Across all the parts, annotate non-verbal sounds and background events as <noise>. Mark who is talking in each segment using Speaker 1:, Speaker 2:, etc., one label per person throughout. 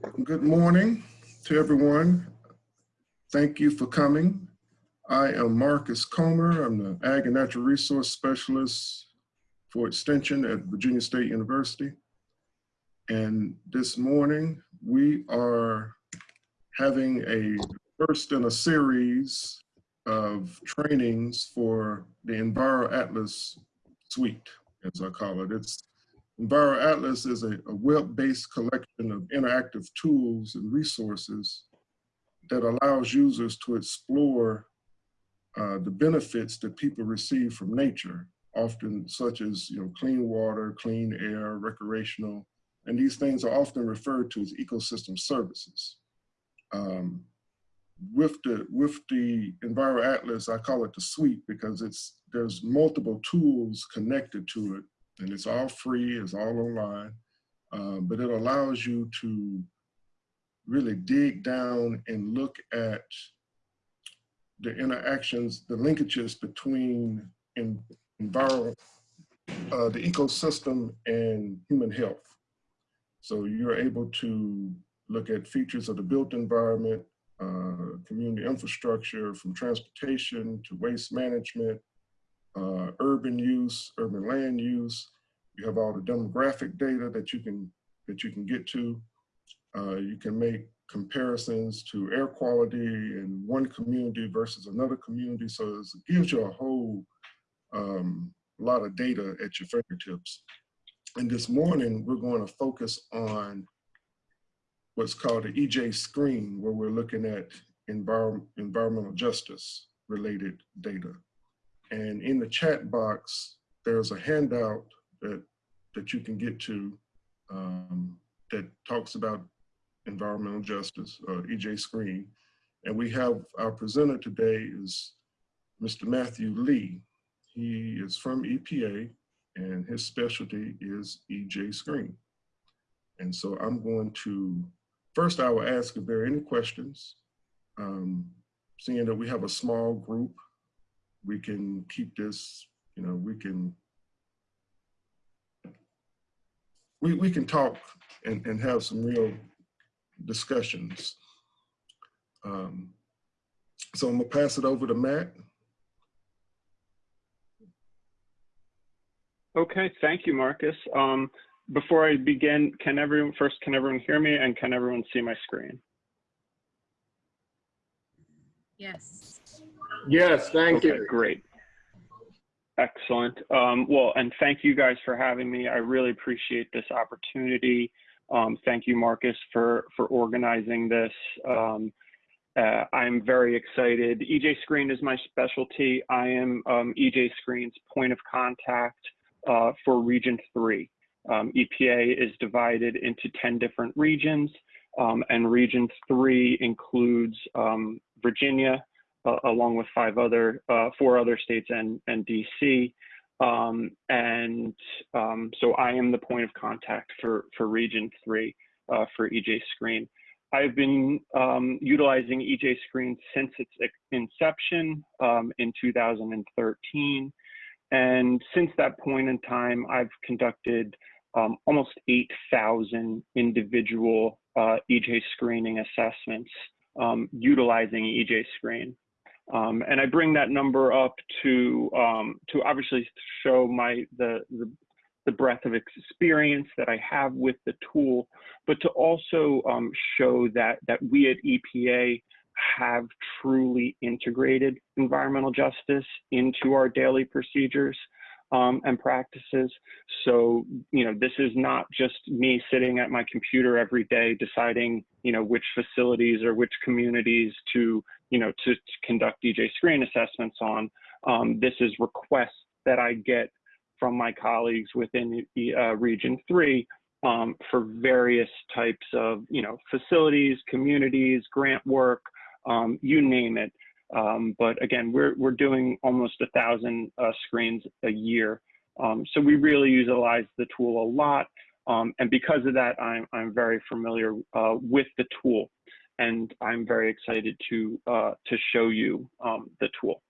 Speaker 1: Good morning to everyone. Thank you for coming. I am Marcus Comer. I'm the Ag and Natural Resource Specialist for Extension at Virginia State University. And this morning we are having a first in a series of trainings for the Enviro Atlas suite, as I call it. It's Enviro Atlas is a, a web-based collection of interactive tools and resources that allows users to explore uh, the benefits that people receive from nature, often such as you know, clean water, clean air, recreational, and these things are often referred to as ecosystem services. Um, with the with the Enviro Atlas, I call it the suite because it's there's multiple tools connected to it and it's all free, it's all online, um, but it allows you to really dig down and look at the interactions, the linkages between in, environment, uh, the ecosystem and human health. So you're able to look at features of the built environment, uh, community infrastructure, from transportation to waste management, uh, urban use, urban land use. You have all the demographic data that you can that you can get to. Uh, you can make comparisons to air quality in one community versus another community. So it gives you a whole um, lot of data at your fingertips. And this morning, we're going to focus on what's called the EJ screen, where we're looking at envir environmental justice related data. And in the chat box, there's a handout that, that you can get to um, that talks about environmental justice, uh, EJ Screen. And we have our presenter today is Mr. Matthew Lee. He is from EPA and his specialty is EJ Screen. And so I'm going to, first I will ask if there are any questions. Um, seeing that we have a small group, we can keep this, you know, we can, we, we can talk and, and have some real discussions. Um, so I'm gonna pass it over to Matt.
Speaker 2: Okay, thank you, Marcus. Um, before I begin, can everyone, first, can everyone hear me and can everyone see my screen?
Speaker 3: Yes.
Speaker 4: Yes, thank
Speaker 2: okay,
Speaker 4: you.
Speaker 2: Great. Excellent. Um, well, and thank you guys for having me. I really appreciate this opportunity. Um, thank you, Marcus, for, for organizing this. Um, uh, I'm very excited. EJ Screen is my specialty. I am um, EJ Screen's point of contact uh, for Region 3. Um, EPA is divided into 10 different regions, um, and Region 3 includes um, Virginia, along with five other, uh, four other states and, and DC. Um, and um, so I am the point of contact for, for Region 3 uh, for EJ Screen. I've been um, utilizing EJ Screen since its inception um, in 2013. And since that point in time, I've conducted um, almost 8,000 individual uh, EJ screening assessments um, utilizing EJ Screen. Um, and I bring that number up to um, to obviously show my the, the, the breadth of experience that I have with the tool, but to also um, show that that we at EPA have truly integrated environmental justice into our daily procedures um, and practices. So, you know, this is not just me sitting at my computer every day deciding, you know, which facilities or which communities to, you know, to, to conduct EJ screen assessments on. Um, this is requests that I get from my colleagues within uh, Region 3 um, for various types of, you know, facilities, communities, grant work, um, you name it. Um, but again, we're, we're doing almost a thousand uh, screens a year. Um, so we really utilize the tool a lot. Um, and because of that, I'm, I'm very familiar uh, with the tool. And I'm very excited to, uh, to show you um, the tool.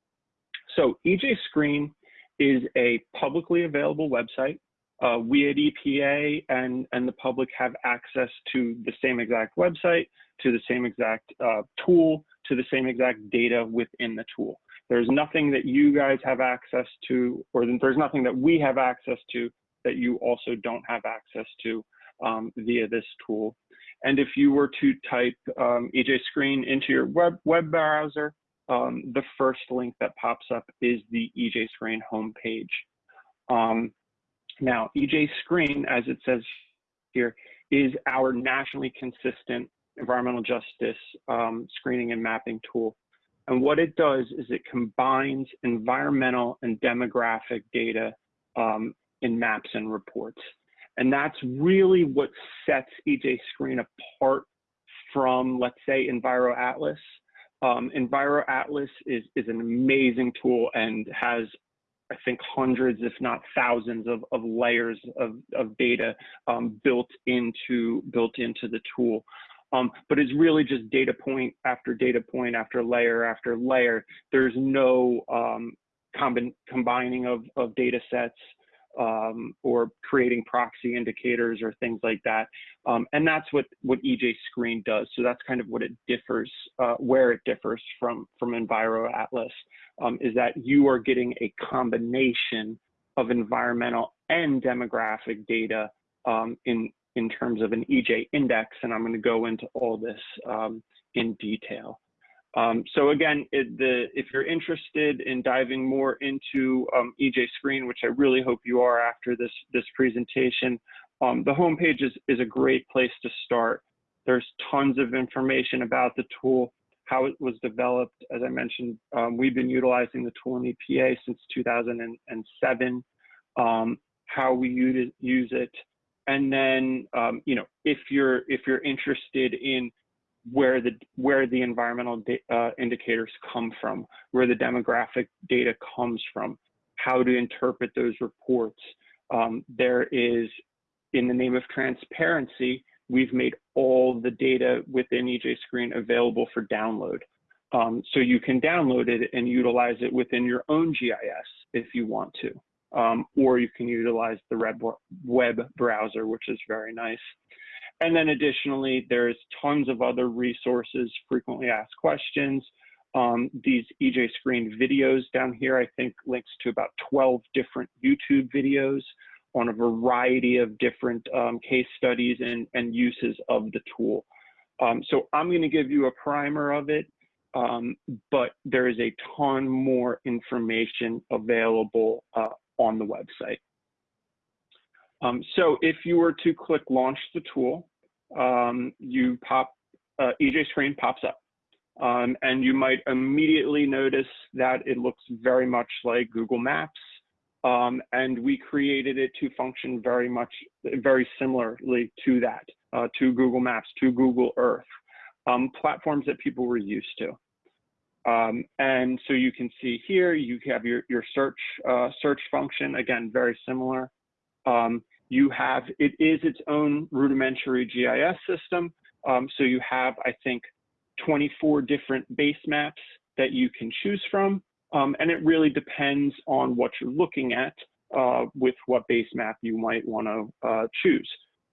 Speaker 2: So EJ Screen is a publicly available website uh, we at EPA and, and the public have access to the same exact website, to the same exact uh, tool, to the same exact data within the tool. There's nothing that you guys have access to, or there's nothing that we have access to that you also don't have access to um, via this tool. And if you were to type um, EJ Screen into your web, web browser, um, the first link that pops up is the EJ Screen homepage. Um, now, EJ Screen, as it says here, is our nationally consistent environmental justice um, screening and mapping tool. And what it does is it combines environmental and demographic data um, in maps and reports. And that's really what sets EJ Screen apart from, let's say, EnviroAtlas. Um, EnviroAtlas is, is an amazing tool and has, I think, hundreds, if not thousands of, of layers of, of data um, built into built into the tool. Um, but it's really just data point after data point after layer after layer. There's no um, combining of, of data sets um, or creating proxy indicators or things like that. Um, and that's what, what EJ Screen does. So that's kind of what it differs, uh, where it differs from, from EnviroAtlas, um, is that you are getting a combination of environmental and demographic data um, in, in terms of an EJ index, and I'm going to go into all this um, in detail. Um, so again, it, the, if you're interested in diving more into um, EJ Screen, which I really hope you are after this, this presentation, um, the homepage is, is a great place to start. There's tons of information about the tool, how it was developed. As I mentioned, um, we've been utilizing the tool in EPA since 2007, um, how we use it, use it, and then um, you know if you're if you're interested in where the where the environmental uh, indicators come from, where the demographic data comes from, how to interpret those reports. Um, there is, in the name of transparency, we've made all the data within EJ Screen available for download. Um, so you can download it and utilize it within your own GIS if you want to um, or you can utilize the web, web browser, which is very nice. And then additionally, there's tons of other resources, frequently asked questions. Um, these EJ Screen videos down here, I think links to about 12 different YouTube videos on a variety of different um, case studies and, and uses of the tool. Um, so I'm going to give you a primer of it, um, but there is a ton more information available uh, on the website. Um, so if you were to click launch the tool, um, you pop, uh, EJ screen pops up. Um, and you might immediately notice that it looks very much like Google Maps. Um, and we created it to function very much, very similarly to that, uh, to Google Maps, to Google Earth, um, platforms that people were used to. Um, and so you can see here, you have your, your search, uh, search function, again, very similar. Um, you have, it is its own rudimentary GIS system. Um, so you have, I think, 24 different base maps that you can choose from. Um, and it really depends on what you're looking at uh, with what base map you might want to uh, choose.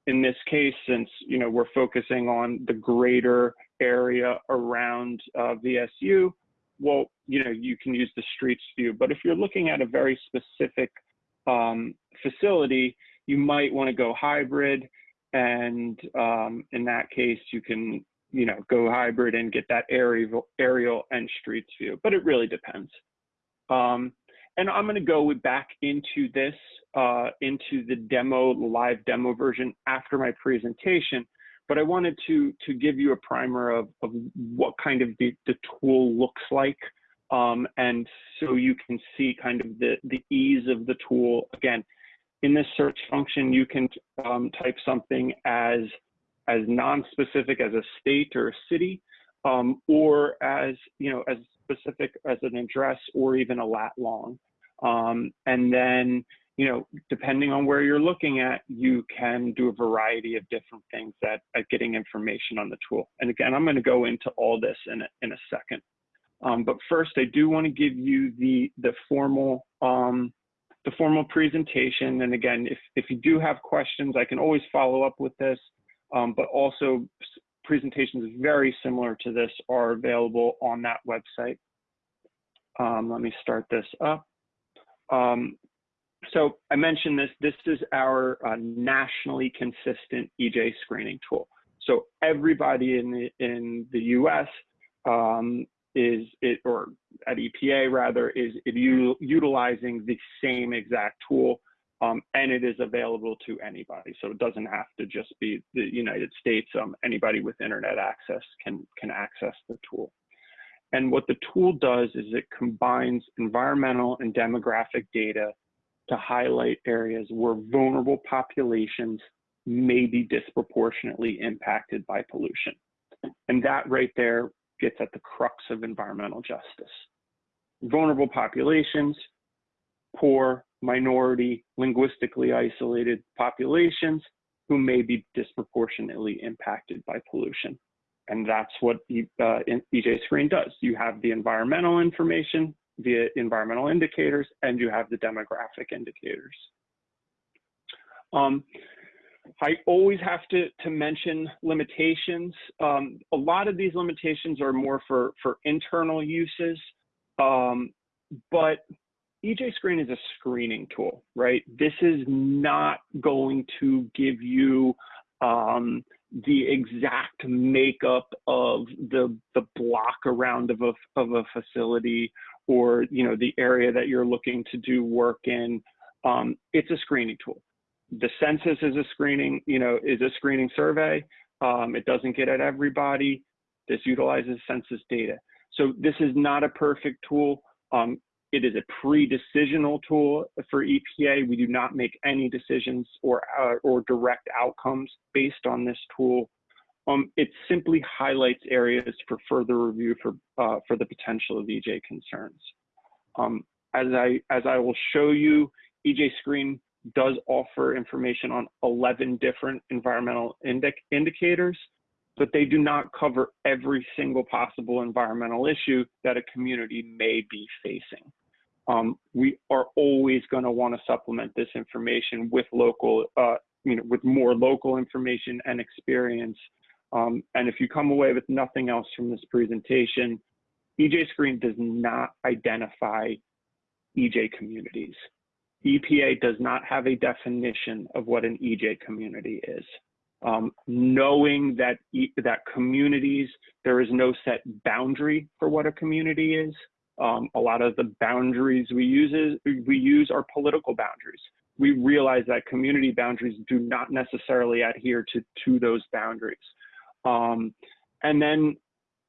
Speaker 2: In this case, since you know we're focusing on the greater area around uh, VSU, well, you know, you can use the streets view. But if you're looking at a very specific um, facility, you might want to go hybrid. And um, in that case, you can, you know, go hybrid and get that aerial, aerial and streets view. But it really depends. Um, and I'm going to go back into this, uh, into the demo, live demo version after my presentation but I wanted to to give you a primer of, of what kind of the, the tool looks like. Um, and so you can see kind of the, the ease of the tool. Again, in this search function, you can um, type something as, as non-specific as a state or a city, um, or as, you know, as specific as an address or even a lat long. Um, and then you know, depending on where you're looking at, you can do a variety of different things at, getting information on the tool. And again, I'm going to go into all this in a, in a second. Um, but first, I do want to give you the, the formal, um, the formal presentation. And again, if, if you do have questions, I can always follow up with this, um, but also presentations very similar to this are available on that website. Um, let me start this up. So I mentioned this, this is our uh, nationally consistent EJ screening tool. So everybody in the, in the US um, is it, or at EPA rather, is utilizing the same exact tool um, and it is available to anybody. So it doesn't have to just be the United States. Um, anybody with internet access can, can access the tool. And what the tool does is it combines environmental and demographic data to highlight areas where vulnerable populations may be disproportionately impacted by pollution. And that right there gets at the crux of environmental justice. Vulnerable populations, poor, minority, linguistically isolated populations who may be disproportionately impacted by pollution. And that's what uh, EJ Screen does. You have the environmental information via environmental indicators, and you have the demographic indicators. Um, I always have to, to mention limitations. Um, a lot of these limitations are more for, for internal uses, um, but EJ Screen is a screening tool, right? This is not going to give you um, the exact makeup of the the block around of a of a facility or you know the area that you're looking to do work in. Um, it's a screening tool. The census is a screening, you know, is a screening survey. Um, it doesn't get at everybody. This utilizes census data. So this is not a perfect tool. Um, it is a pre-decisional tool for EPA. We do not make any decisions or, uh, or direct outcomes based on this tool. Um, it simply highlights areas for further review for, uh, for the potential of EJ concerns. Um, as, I, as I will show you, EJ Screen does offer information on 11 different environmental indic indicators, but they do not cover every single possible environmental issue that a community may be facing um, we are always going to want to supplement this information with local, uh, you know, with more local information and experience. Um, and if you come away with nothing else from this presentation, EJ Screen does not identify EJ communities. EPA does not have a definition of what an EJ community is. Um, knowing that e that communities, there is no set boundary for what a community is. Um, a lot of the boundaries we use is, we use are political boundaries. We realize that community boundaries do not necessarily adhere to to those boundaries. Um, and then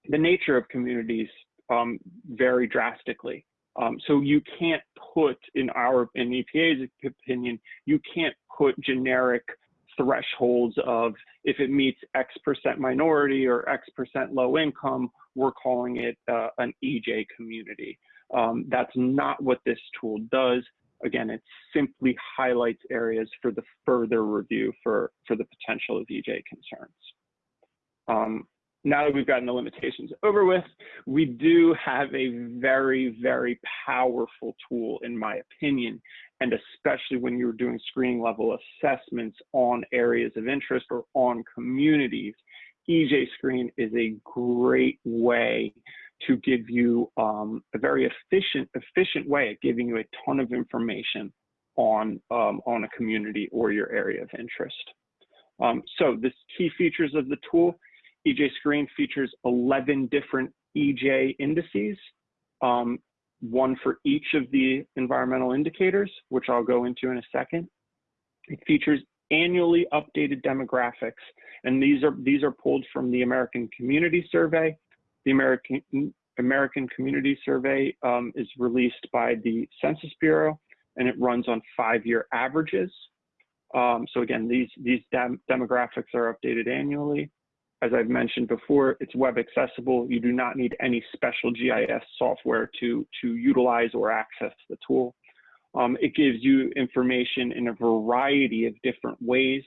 Speaker 2: the nature of communities um, vary drastically. Um, so you can't put in our in EPA's opinion, you can't put generic thresholds of if it meets X percent minority or X percent low income, we're calling it uh, an EJ community. Um, that's not what this tool does. Again, it simply highlights areas for the further review for, for the potential of EJ concerns. Um, now that we've gotten the limitations over with, we do have a very, very powerful tool, in my opinion, and especially when you're doing screening level assessments on areas of interest or on communities, EJ Screen is a great way to give you um, a very efficient, efficient way of giving you a ton of information on, um, on a community or your area of interest. Um, so the key features of the tool, EJ Screen features 11 different EJ indices. Um, one for each of the environmental indicators, which I'll go into in a second. It features annually updated demographics, and these are these are pulled from the American Community Survey. The American American Community Survey um, is released by the Census Bureau, and it runs on five-year averages. Um, so again, these these dem demographics are updated annually. As I've mentioned before, it's web accessible. You do not need any special GIS software to, to utilize or access the tool. Um, it gives you information in a variety of different ways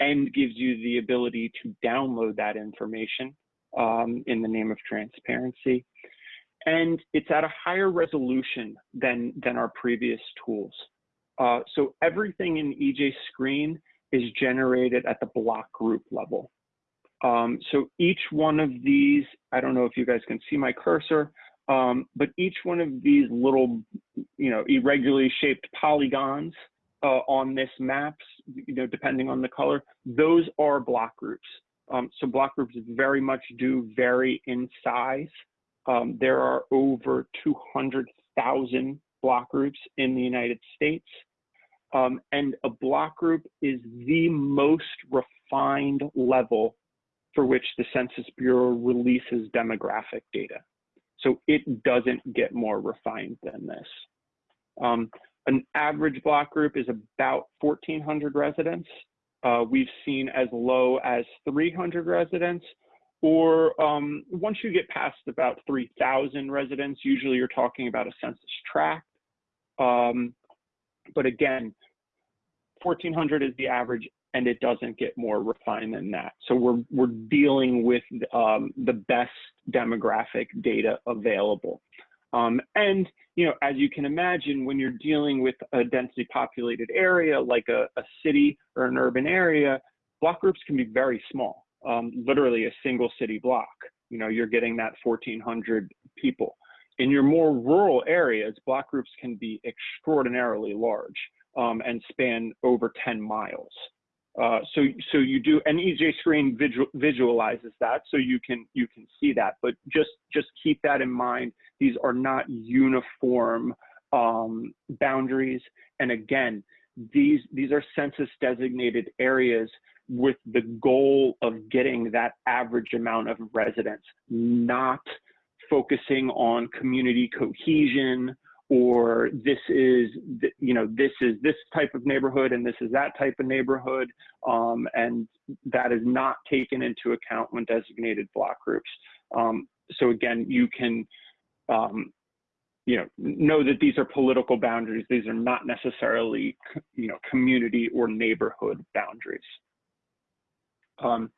Speaker 2: and gives you the ability to download that information um, in the name of transparency. And it's at a higher resolution than, than our previous tools. Uh, so everything in EJ Screen is generated at the block group level. Um, so each one of these, I don't know if you guys can see my cursor, um, but each one of these little, you know, irregularly shaped polygons uh, on this maps, you know, depending on the color, those are block groups. Um, so block groups very much do vary in size. Um, there are over 200,000 block groups in the United States. Um, and a block group is the most refined level for which the Census Bureau releases demographic data. So it doesn't get more refined than this. Um, an average block group is about 1,400 residents. Uh, we've seen as low as 300 residents, or um, once you get past about 3,000 residents, usually you're talking about a census tract. Um, but again, 1,400 is the average, and it doesn't get more refined than that. So we're we're dealing with um, the best demographic data available. Um, and you know, as you can imagine, when you're dealing with a densely populated area like a, a city or an urban area, block groups can be very small, um, literally a single city block. You know, you're getting that 1,400 people. In your more rural areas, block groups can be extraordinarily large um, and span over 10 miles. Uh, so, so you do, and EJ Screen visual, visualizes that, so you can you can see that. But just just keep that in mind. These are not uniform um, boundaries, and again, these these are census designated areas with the goal of getting that average amount of residents, not focusing on community cohesion or this is you know this is this type of neighborhood and this is that type of neighborhood um, and that is not taken into account when designated block groups. Um, so again you can um, you know know that these are political boundaries. These are not necessarily you know community or neighborhood boundaries. Um,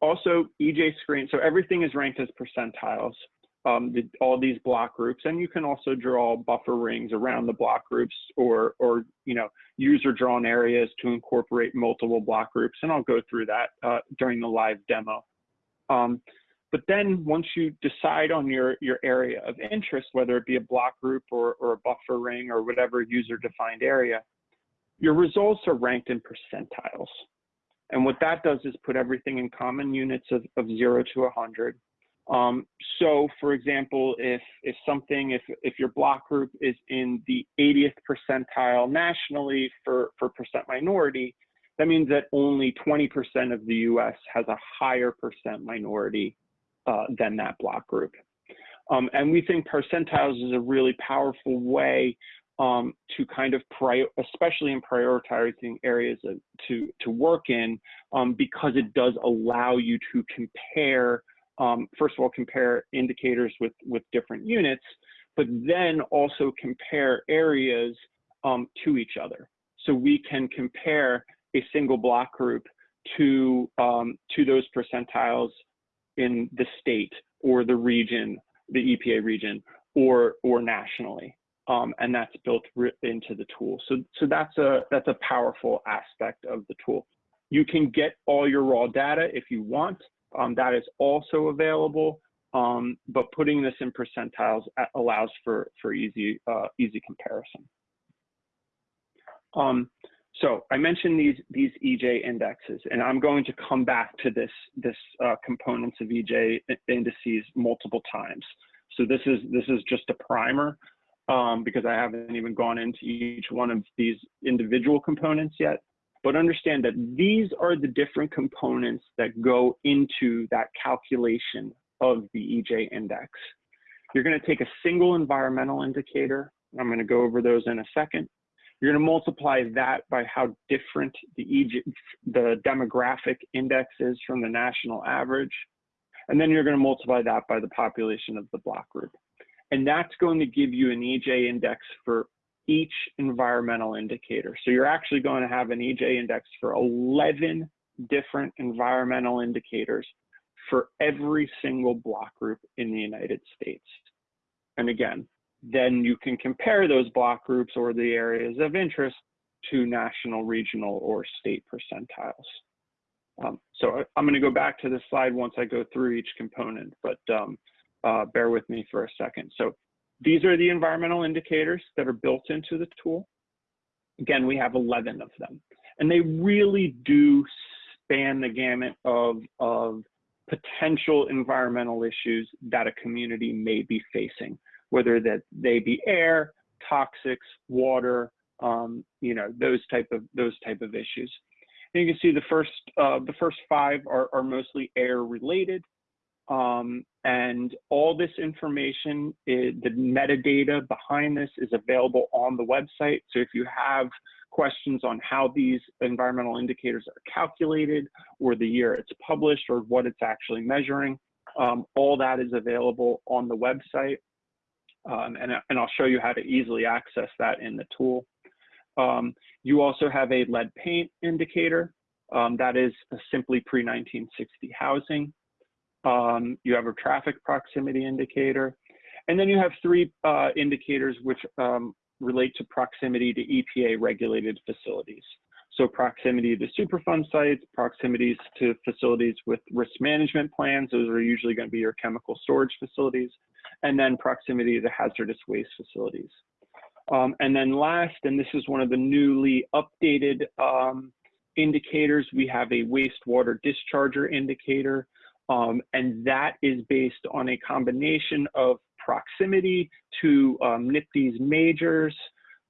Speaker 2: also ej screen so everything is ranked as percentiles um, the, all these block groups, and you can also draw buffer rings around the block groups or, or you know, user drawn areas to incorporate multiple block groups, and I'll go through that uh, during the live demo. Um, but then once you decide on your, your area of interest, whether it be a block group or, or a buffer ring or whatever user defined area, your results are ranked in percentiles. And what that does is put everything in common units of, of zero to 100. Um, so for example, if, if something, if, if your block group is in the 80th percentile nationally for, for percent minority, that means that only 20% of the US has a higher percent minority uh, than that block group. Um, and we think percentiles is a really powerful way um, to kind of especially in prioritizing areas of, to to work in, um, because it does allow you to compare um, first of all, compare indicators with, with different units, but then also compare areas um, to each other. So we can compare a single block group to, um, to those percentiles in the state or the region, the EPA region, or, or nationally. Um, and that's built into the tool. So, so that's a that's a powerful aspect of the tool. You can get all your raw data if you want, um, that is also available, um, but putting this in percentiles allows for, for easy, uh, easy comparison. Um, so I mentioned these, these EJ indexes, and I'm going to come back to this, this uh, components of EJ indices multiple times. So this is, this is just a primer um, because I haven't even gone into each one of these individual components yet. But understand that these are the different components that go into that calculation of the EJ index. You're going to take a single environmental indicator. I'm going to go over those in a second. You're going to multiply that by how different the, EJ, the demographic index is from the national average. And then you're going to multiply that by the population of the block group. And that's going to give you an EJ index for each environmental indicator. So you're actually going to have an EJ index for 11 different environmental indicators for every single block group in the United States. And again, then you can compare those block groups or the areas of interest to national, regional, or state percentiles. Um, so I'm going to go back to this slide once I go through each component, but um, uh, bear with me for a second. So these are the environmental indicators that are built into the tool. Again, we have 11 of them, and they really do span the gamut of, of potential environmental issues that a community may be facing, whether that they be air, toxics, water, um, you know, those type of those type of issues. And you can see the first uh, the first five are, are mostly air related. Um, and all this information, is, the metadata behind this is available on the website. So if you have questions on how these environmental indicators are calculated or the year it's published or what it's actually measuring, um, all that is available on the website. Um, and, and I'll show you how to easily access that in the tool. Um, you also have a lead paint indicator. Um, that is simply pre-1960 housing. Um, you have a traffic proximity indicator. And then you have three uh, indicators which um, relate to proximity to EPA regulated facilities. So proximity to Superfund sites, proximities to facilities with risk management plans, those are usually gonna be your chemical storage facilities, and then proximity to hazardous waste facilities. Um, and then last, and this is one of the newly updated um, indicators, we have a wastewater discharger indicator, um, and that is based on a combination of proximity to um, majors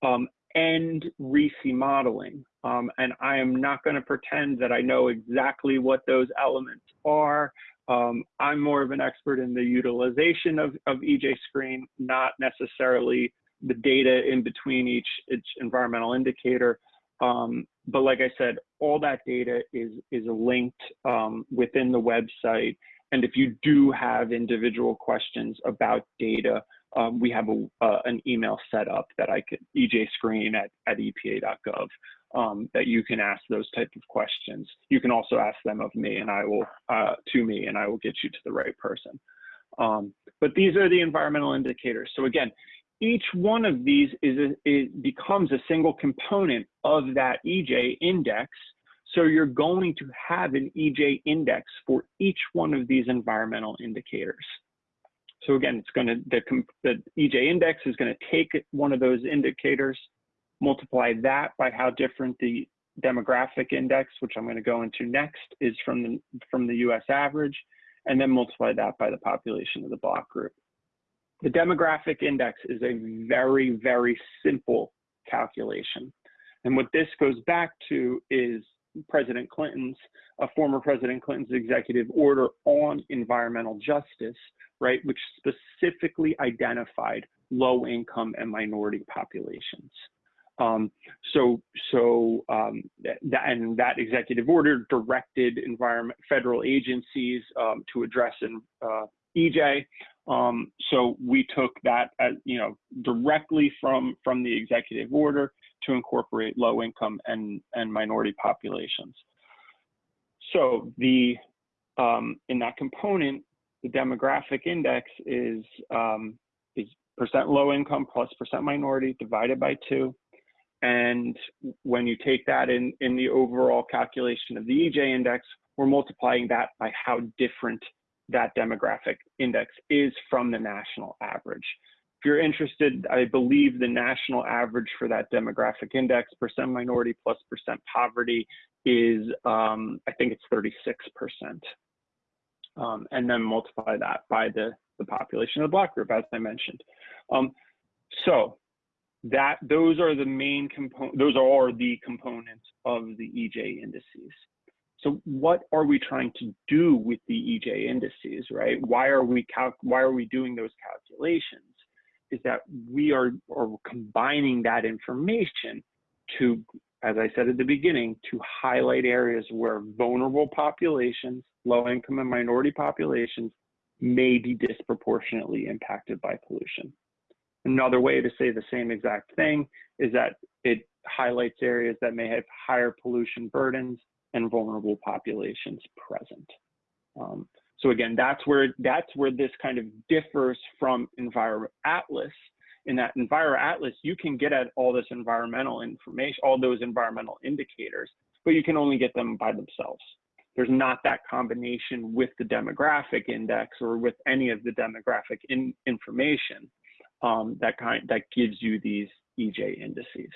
Speaker 2: um, and RSEI modeling. Um, and I am not going to pretend that I know exactly what those elements are. Um, I'm more of an expert in the utilization of, of EJ Screen, not necessarily the data in between each, each environmental indicator. Um, but like I said, all that data is, is linked um, within the website. And if you do have individual questions about data, um, we have a, uh, an email set up that I could, ejscreen at, at epa.gov, um, that you can ask those type of questions. You can also ask them of me and I will, uh, to me, and I will get you to the right person. Um, but these are the environmental indicators. So again, each one of these is, a, it becomes a single component of that EJ index. So you're going to have an EJ index for each one of these environmental indicators. So again, it's going to, the, the EJ index is going to take one of those indicators, multiply that by how different the demographic index, which I'm going to go into next, is from the, from the US average, and then multiply that by the population of the block group. The demographic index is a very, very simple calculation. And what this goes back to is President Clinton's, uh, former President Clinton's executive order on environmental justice, right, which specifically identified low income and minority populations. Um, so, so um, that, and that executive order directed environment federal agencies um, to address in, uh, EJ. Um, so we took that as, you know, directly from, from the executive order to incorporate low income and, and minority populations. So the, um, in that component, the demographic index is, um, is percent low income plus percent minority divided by two. And when you take that in, in the overall calculation of the EJ index, we're multiplying that by how different that demographic index is from the national average. If you're interested, I believe the national average for that demographic index, percent minority plus percent poverty, is um, I think it's 36%. Um, and then multiply that by the, the population of the block group, as I mentioned. Um, so that those are the main component, those are the components of the EJ indices. So what are we trying to do with the EJ indices, right? Why are we why are we doing those calculations? Is that we are, are combining that information to, as I said at the beginning, to highlight areas where vulnerable populations, low income and minority populations may be disproportionately impacted by pollution. Another way to say the same exact thing is that it highlights areas that may have higher pollution burdens and vulnerable populations present. Um, so again, that's where that's where this kind of differs from Enviro Atlas in that Enviro Atlas, you can get at all this environmental information, all those environmental indicators, but you can only get them by themselves. There's not that combination with the demographic index or with any of the demographic in, information um, that kind that gives you these EJ indices.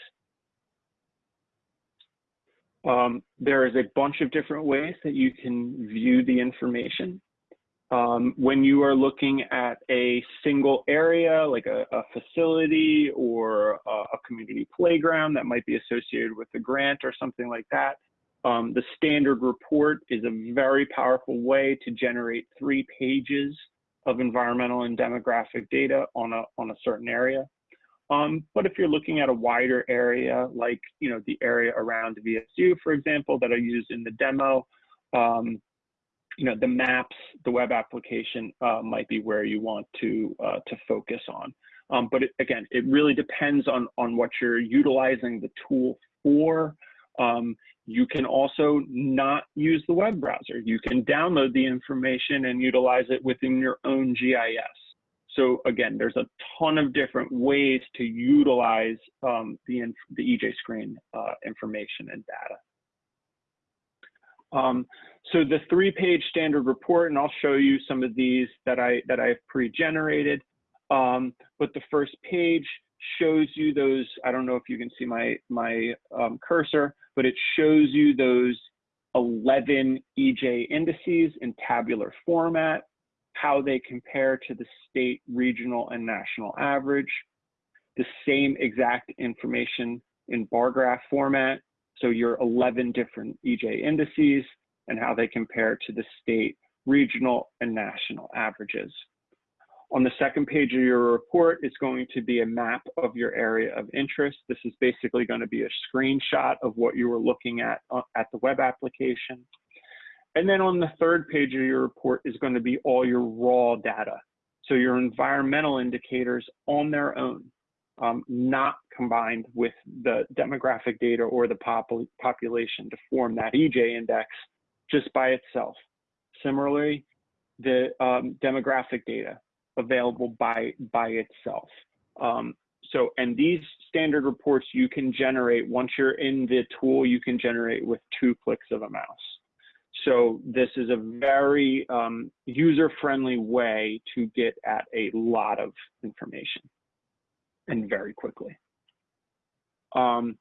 Speaker 2: Um, there is a bunch of different ways that you can view the information. Um, when you are looking at a single area, like a, a facility or a, a, community playground that might be associated with a grant or something like that, um, the standard report is a very powerful way to generate three pages of environmental and demographic data on a, on a certain area. Um, but if you're looking at a wider area, like you know the area around VSU, for example, that I used in the demo, um, you know the maps, the web application uh, might be where you want to uh, to focus on. Um, but it, again, it really depends on on what you're utilizing the tool for. Um, you can also not use the web browser. You can download the information and utilize it within your own GIS. So again, there's a ton of different ways to utilize um, the, the EJ screen uh, information and data. Um, so the three-page standard report, and I'll show you some of these that I that I've pre-generated. Um, but the first page shows you those. I don't know if you can see my my um, cursor, but it shows you those 11 EJ indices in tabular format how they compare to the state, regional, and national average. The same exact information in bar graph format. So your 11 different EJ indices and how they compare to the state, regional, and national averages. On the second page of your report it's going to be a map of your area of interest. This is basically going to be a screenshot of what you were looking at uh, at the web application. And then on the third page of your report is going to be all your raw data. So your environmental indicators on their own, um, not combined with the demographic data or the pop population to form that EJ index just by itself. Similarly, the um, demographic data available by, by itself. Um, so, and these standard reports you can generate once you're in the tool, you can generate with two clicks of a mouse. So this is a very um, user-friendly way to get at a lot of information and very quickly. Um,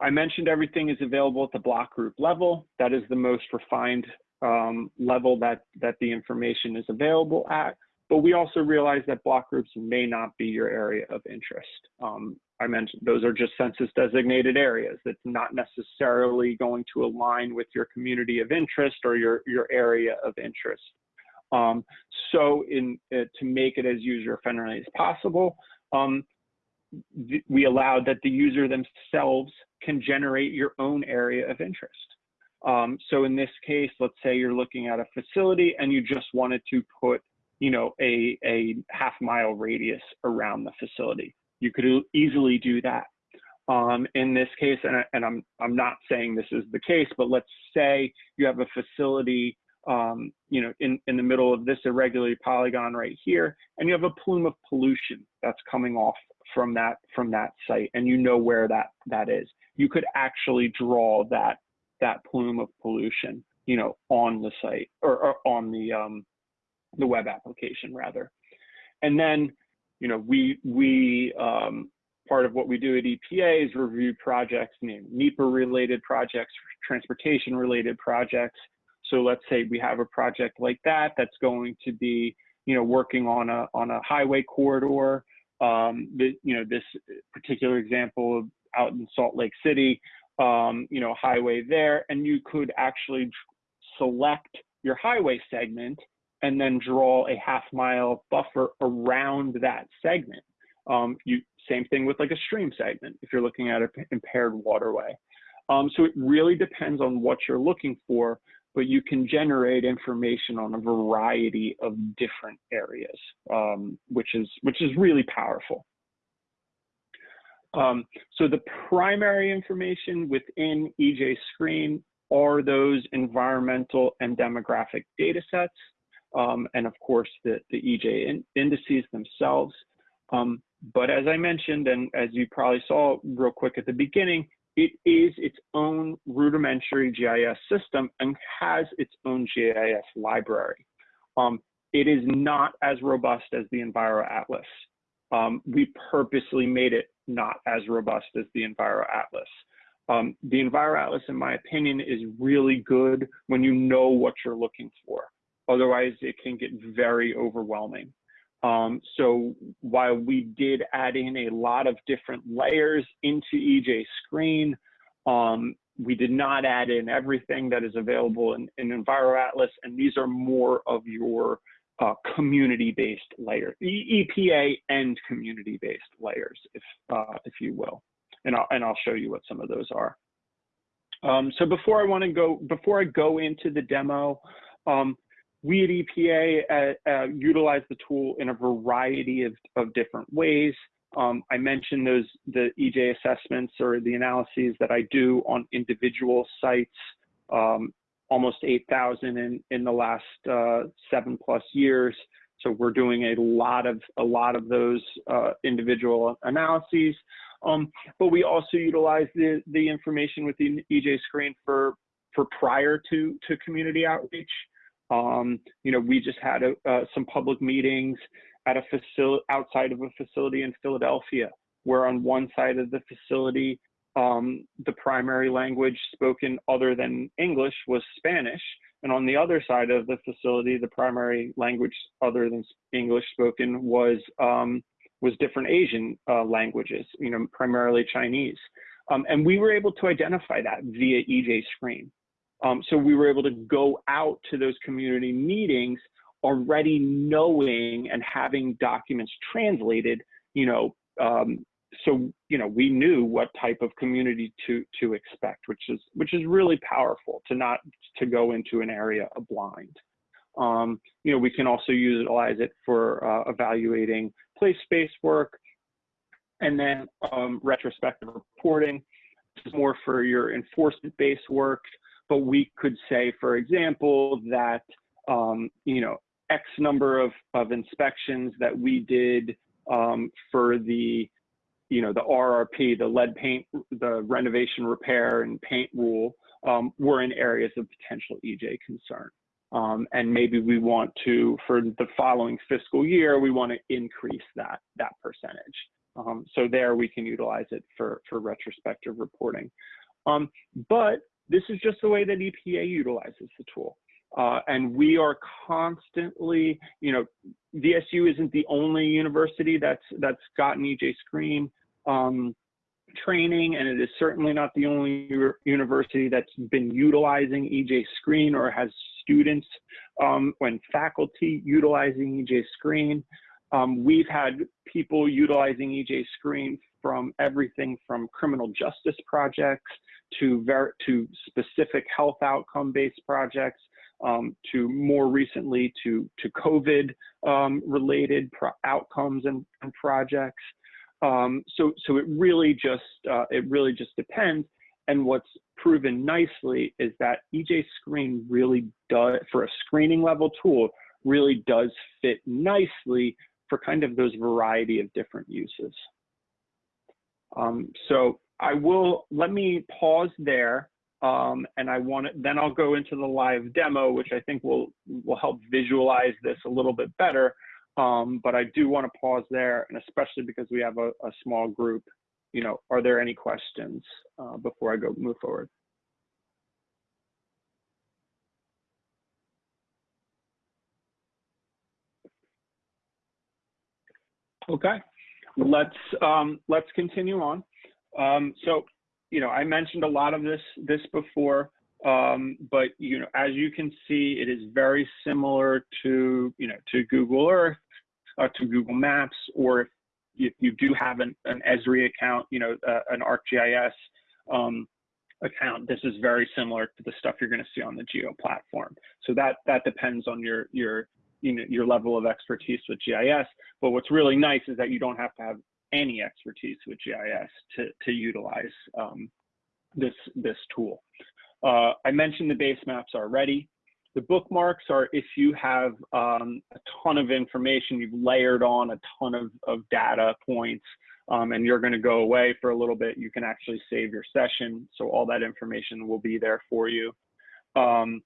Speaker 2: I mentioned everything is available at the block group level. That is the most refined um, level that, that the information is available at. But we also realize that block groups may not be your area of interest. Um, I mentioned those are just census designated areas. That's not necessarily going to align with your community of interest or your, your area of interest. Um, so in uh, to make it as user friendly as possible, um, we allowed that the user themselves can generate your own area of interest. Um, so in this case, let's say you're looking at a facility and you just wanted to put, you know, a, a half mile radius around the facility. You could easily do that. Um, in this case, and, and, I'm, I'm not saying this is the case, but let's say you have a facility, um, you know, in, in the middle of this irregular polygon right here, and you have a plume of pollution that's coming off from that from that site, and you know where that that is. You could actually draw that that plume of pollution, you know, on the site or, or on the um, the web application rather, and then you know, we, we um, part of what we do at EPA is review projects, NEPA related projects, transportation related projects. So let's say we have a project like that that's going to be, you know, working on a on a highway corridor. Um, the, you know, this particular example out in Salt Lake City, um, you know, highway there, and you could actually select your highway segment and then draw a half mile buffer around that segment. Um, you same thing with like a stream segment if you're looking at an impaired waterway. Um, so it really depends on what you're looking for, but you can generate information on a variety of different areas, um, which is which is really powerful. Um, so the primary information within EJ Screen are those environmental and demographic data sets um, and of course the, the EJ in, indices themselves. Um, but as I mentioned, and as you probably saw real quick at the beginning, it is its own rudimentary GIS system and has its own GIS library. Um, it is not as robust as the Enviro Atlas. Um, we purposely made it not as robust as the Enviro Atlas. Um, the Enviro Atlas, in my opinion, is really good when you know what you're looking for. Otherwise, it can get very overwhelming. Um, so while we did add in a lot of different layers into EJ Screen, um, we did not add in everything that is available in, in Enviro Atlas, and these are more of your uh, community-based layer, EPA and community-based layers, if uh, if you will, and I'll and I'll show you what some of those are. Um, so before I want to go, before I go into the demo, um, we at EPA uh, uh, utilize the tool in a variety of, of different ways. Um, I mentioned those the EJ assessments or the analyses that I do on individual sites, um, almost 8,000 in, in the last uh, seven plus years. So we're doing a lot of a lot of those uh, individual analyses. Um, but we also utilize the, the information within EJ Screen for for prior to to community outreach. Um, you know, we just had a, uh, some public meetings at a facility outside of a facility in Philadelphia, where on one side of the facility, um, the primary language spoken other than English was Spanish, and on the other side of the facility, the primary language other than English spoken was um, was different Asian uh, languages, you know, primarily Chinese. Um, and we were able to identify that via EJ Screen. Um, so we were able to go out to those community meetings already knowing and having documents translated, you know, um, so you know we knew what type of community to to expect, which is which is really powerful to not to go into an area blind. Um, you know, we can also utilize it for uh, evaluating place-based work, and then um, retrospective reporting. This is more for your enforcement-based work but we could say, for example, that um, you know X number of, of inspections that we did um, for the you know the RRP, the lead paint, the renovation repair and paint rule um, were in areas of potential EJ concern. Um, and maybe we want to, for the following fiscal year, we want to increase that that percentage. Um, so there we can utilize it for for retrospective reporting. Um, but this is just the way that EPA utilizes the tool. Uh, and we are constantly, you know, VSU isn't the only university that's that's gotten EJ Screen um, training, and it is certainly not the only university that's been utilizing EJ Screen or has students um, when faculty utilizing EJ Screen. Um, we've had people utilizing EJ Screen from everything from criminal justice projects to, ver- to specific health outcome based projects, um, to more recently to, to COVID um, outcomes and, and projects. Um, so, so it really just uh, it really just depends. And what's proven nicely is that EJ Screen really does, for a screening level tool, really does fit nicely for kind of those variety of different uses. Um, so I will, let me pause there. Um, and I want to, then I'll go into the live demo, which I think will, will help visualize this a little bit better. Um, but I do want to pause there, and especially because we have a, a small group, you know, are there any questions uh, before I go move forward? Okay, let's um, let's continue on. Um, so, you know, I mentioned a lot of this this before, um, but you know, as you can see, it is very similar to you know to Google Earth, uh, to Google Maps, or if you, you do have an, an Esri account, you know, uh, an ArcGIS um, account, this is very similar to the stuff you're going to see on the Geo platform. So that that depends on your your you know, your level of expertise with GIS. But what's really nice is that you don't have to have any expertise with GIS to, to utilize um, this, this tool. Uh, I mentioned the base maps already. The bookmarks are if you have um, a ton of information, you've layered on a ton of, of data points, um, and you're going to go away for a little bit, you can actually save your session. So all that information will be there for you. Um,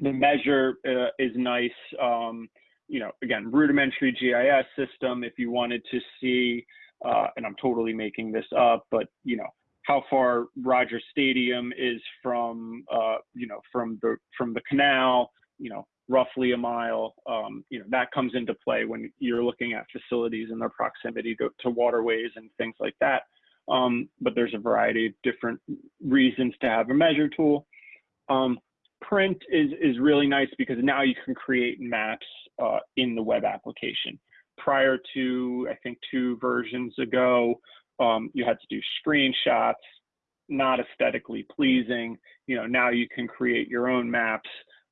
Speaker 2: the measure uh, is nice. Um, you know, again, rudimentary GIS system. If you wanted to see, uh, and I'm totally making this up, but you know, how far Roger Stadium is from, uh, you know, from the from the canal, you know, roughly a mile. Um, you know, that comes into play when you're looking at facilities and their proximity to, to waterways and things like that. Um, but there's a variety of different reasons to have a measure tool. Um, print is, is really nice because now you can create maps uh, in the web application. Prior to, I think, two versions ago, um, you had to do screenshots, not aesthetically pleasing. You know, now you can create your own maps,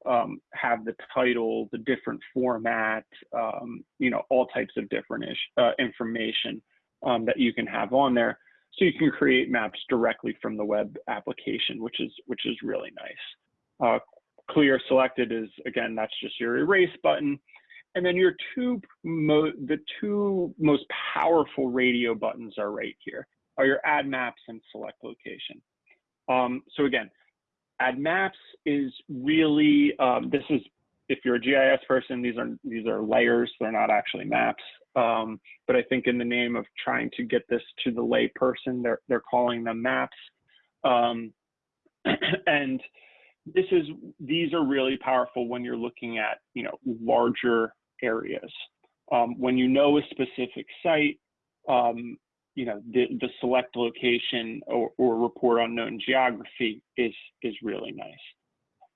Speaker 2: um, have the title, the different format, um, you know, all types of different ish, uh, information um, that you can have on there. So you can create maps directly from the web application, which is which is really nice. Uh, clear selected is again that's just your erase button and then your two the two most powerful radio buttons are right here are your add maps and select location. Um, so again add maps is really um, this is if you're a gis person these are these are layers they're not actually maps. Um, but i think in the name of trying to get this to the lay person they're they're calling them maps. Um, <clears throat> and this is these are really powerful when you're looking at you know larger areas. Um, when you know a specific site, um, you know, the, the select location or, or, report on known geography is, is really nice.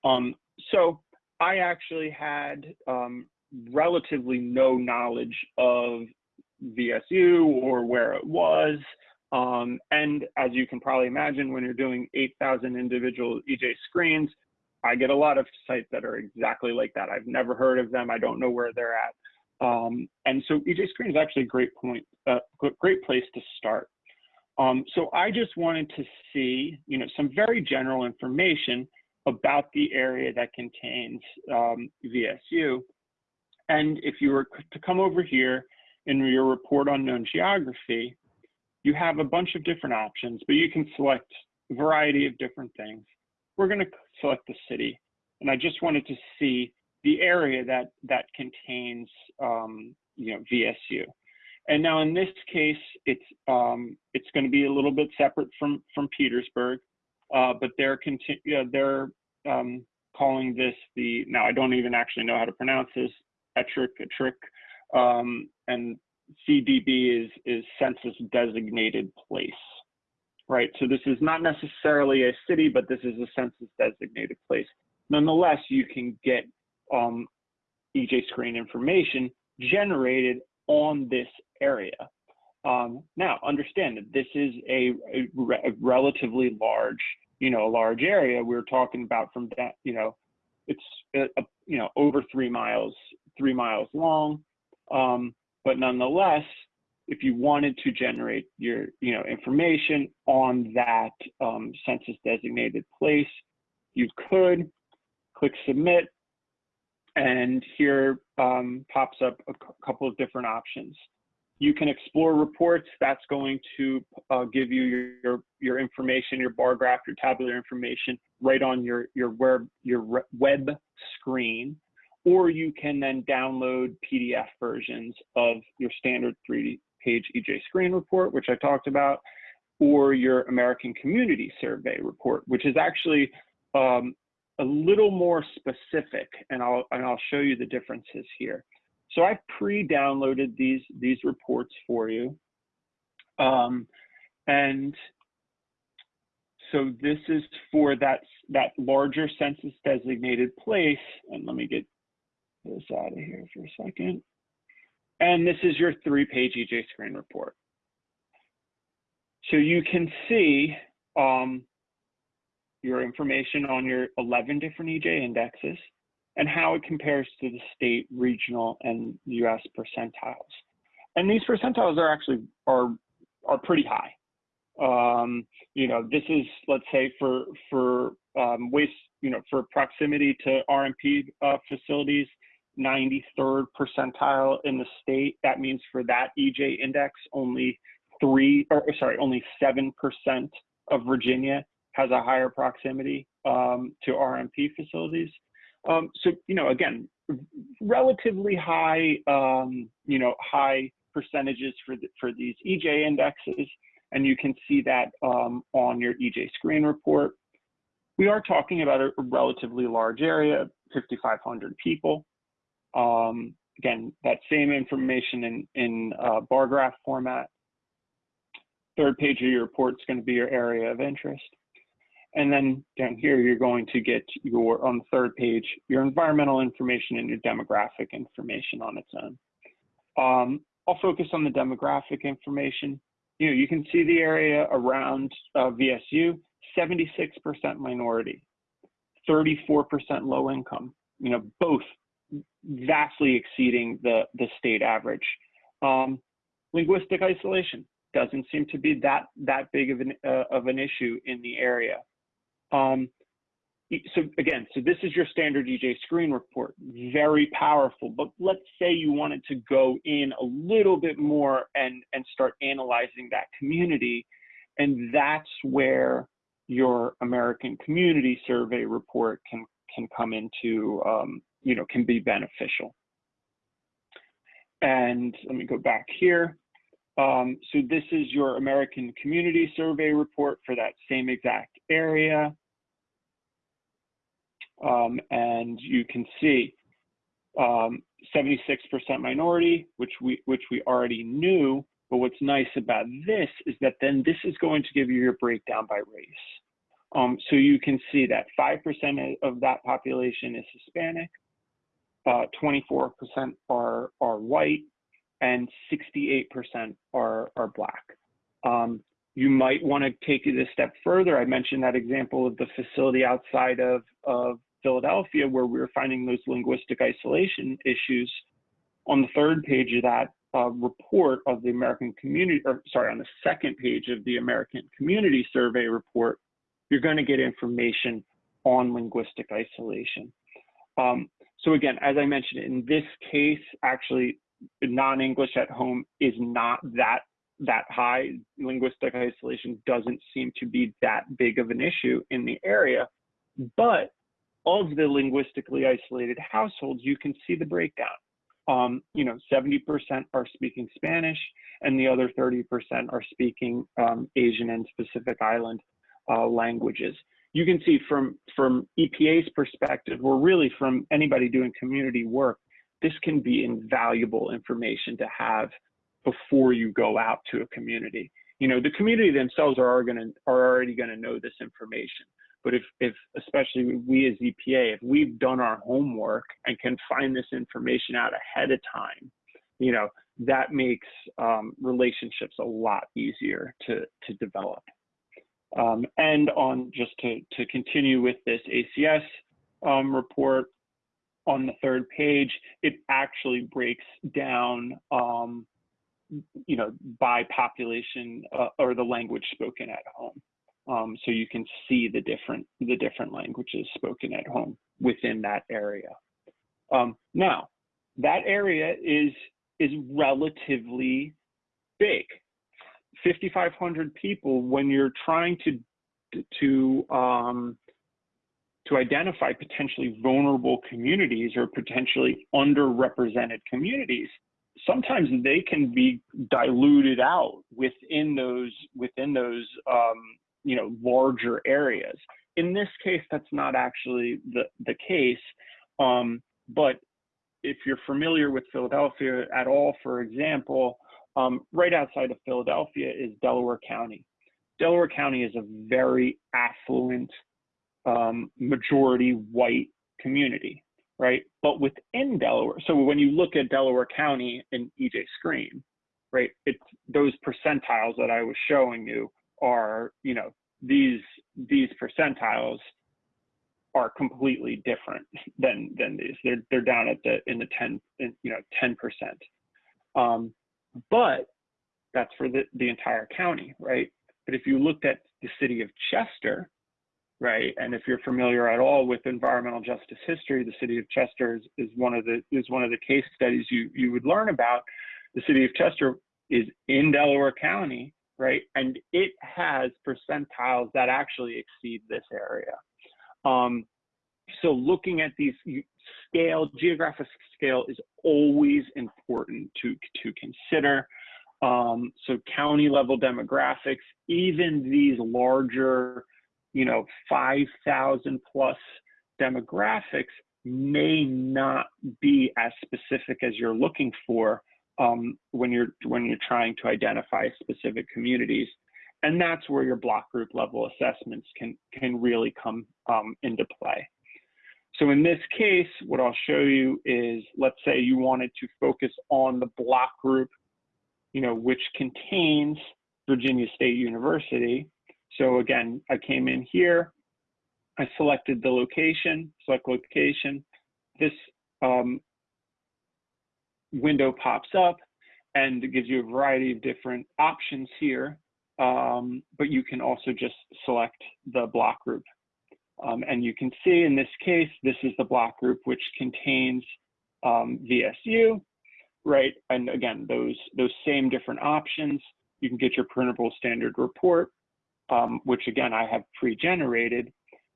Speaker 2: Um, so I actually had um, relatively no knowledge of VSU or where it was. Um, and as you can probably imagine, when you're doing 8,000 individual EJ screens, I get a lot of sites that are exactly like that. I've never heard of them. I don't know where they're at. Um, and so EJ Screen is actually a great point, uh, great place to start. Um, so I just wanted to see, you know, some very general information about the area that contains um, VSU. And if you were to come over here in your report on known geography, you have a bunch of different options, but you can select a variety of different things. We're going to select the city. And I just wanted to see the area that, that contains, um, you know, VSU. And now in this case, it's, um, it's going to be a little bit separate from, from Petersburg, uh, but they're, uh, they're um, calling this the, now I don't even actually know how to pronounce this, Ettrick, Ettrick, um, and CDP is, is census designated place right? So this is not necessarily a city, but this is a census designated place. Nonetheless, you can get um, EJ screen information generated on this area. Um, now, understand that this is a, a, re a, relatively large, you know, a large area. We're talking about from that, you know, it's, a, a, you know, over three miles, three miles long. Um, but nonetheless, if you wanted to generate your you know information on that um, census designated place, you could click submit, and here um, pops up a couple of different options. You can explore reports. That's going to uh, give you your, your, your information, your bar graph, your tabular information right on your your web your web screen or you can then download PDF versions of your standard 3D page EJ Screen report, which I talked about, or your American Community Survey report, which is actually um, a little more specific, and I'll and I'll show you the differences here. So I've pre-downloaded these these reports for you, um, and so this is for that that larger census designated place. And let me get this out of here for a second. And this is your three-page EJ screen report. So you can see um, your information on your 11 different EJ indexes and how it compares to the state, regional, and US percentiles. And these percentiles are actually are are pretty high. Um, you know, this is let's say for for um, waste, you know, for proximity to RMP uh, facilities, 93rd percentile in the state. That means for that EJ index, only three, or sorry, only 7% of Virginia has a higher proximity um, to RMP facilities. Um, so, you know, again, relatively high, um, you know, high percentages for, the, for these EJ indexes. And you can see that um, on your EJ screen report. We are talking about a relatively large area, 5,500 people. Um, again, that same information in, in uh, bar graph format. Third page of your report is going to be your area of interest. And then down here, you're going to get your, on the third page, your environmental information and your demographic information on its own. Um, I'll focus on the demographic information. You know, you can see the area around uh, VSU, 76% minority, 34% low income, you know, both vastly exceeding the, the state average. Um, linguistic isolation doesn't seem to be that, that big of an, uh, of an issue in the area. Um, so again, so this is your standard EJ screen report, very powerful, but let's say you wanted to go in a little bit more and, and start analyzing that community. And that's where your American Community Survey report can, can come into, um, you know, can be beneficial. And let me go back here. Um, so this is your American Community Survey report for that same exact area. Um, and you can see 76% um, minority, which we, which we already knew. But what's nice about this is that then this is going to give you your breakdown by race. Um, so you can see that 5% of that population is Hispanic, 24% uh, are, are white, and 68% are, are black. Um, you might want to take it a step further. I mentioned that example of the facility outside of, of Philadelphia where we were finding those linguistic isolation issues. On the third page of that uh, report of the American Community, or sorry, on the second page of the American Community Survey report, you're going to get information on linguistic isolation. Um, so again, as I mentioned, in this case, actually non-English at home is not that that high. Linguistic isolation doesn't seem to be that big of an issue in the area. But of the linguistically isolated households, you can see the breakdown. Um, you know, 70% are speaking Spanish, and the other 30% are speaking um, Asian and Pacific Island uh, languages. You can see from from EPA's perspective, or really from anybody doing community work, this can be invaluable information to have before you go out to a community. You know, the community themselves are, to are already going to know this information. But if, if especially we as EPA, if we've done our homework and can find this information out ahead of time, you know, that makes um, relationships a lot easier to, to develop. Um, and on just to, to continue with this ACS um, report, on the third page, it actually breaks down, um, you know, by population uh, or the language spoken at home. Um, so you can see the different the different languages spoken at home within that area. Um, now, that area is is relatively big. 5,500 people. When you're trying to to um, to identify potentially vulnerable communities or potentially underrepresented communities, sometimes they can be diluted out within those within those um, you know larger areas. In this case, that's not actually the the case. Um, but if you're familiar with Philadelphia at all, for example, um, right outside of Philadelphia is Delaware County. Delaware County is a very affluent um, majority white community, right? But within Delaware, so when you look at Delaware County in EJ Screen, right, it's those percentiles that I was showing you are, you know, these these percentiles are completely different than than these. They're they're down at the in the 10 in, you know 10 percent. Um, but that's for the the entire county, right? But if you looked at the city of Chester, right? And if you're familiar at all with environmental justice history, the city of Chester is, is one of the is one of the case studies you you would learn about. The city of Chester is in Delaware County, right? And it has percentiles that actually exceed this area. Um, so looking at these scale, geographic scale is always important to, to consider. Um, so county level demographics, even these larger, you know, 5,000 plus demographics may not be as specific as you're looking for um, when you're when you're trying to identify specific communities, and that's where your block group level assessments can can really come um, into play. So in this case, what I'll show you is, let's say you wanted to focus on the block group, you know, which contains Virginia State University. So again, I came in here, I selected the location, select location. This um, window pops up and it gives you a variety of different options here, um, but you can also just select the block group. Um, and you can see in this case, this is the block group which contains um, VSU, right? And again, those, those same different options. You can get your printable standard report, um, which again, I have pre-generated.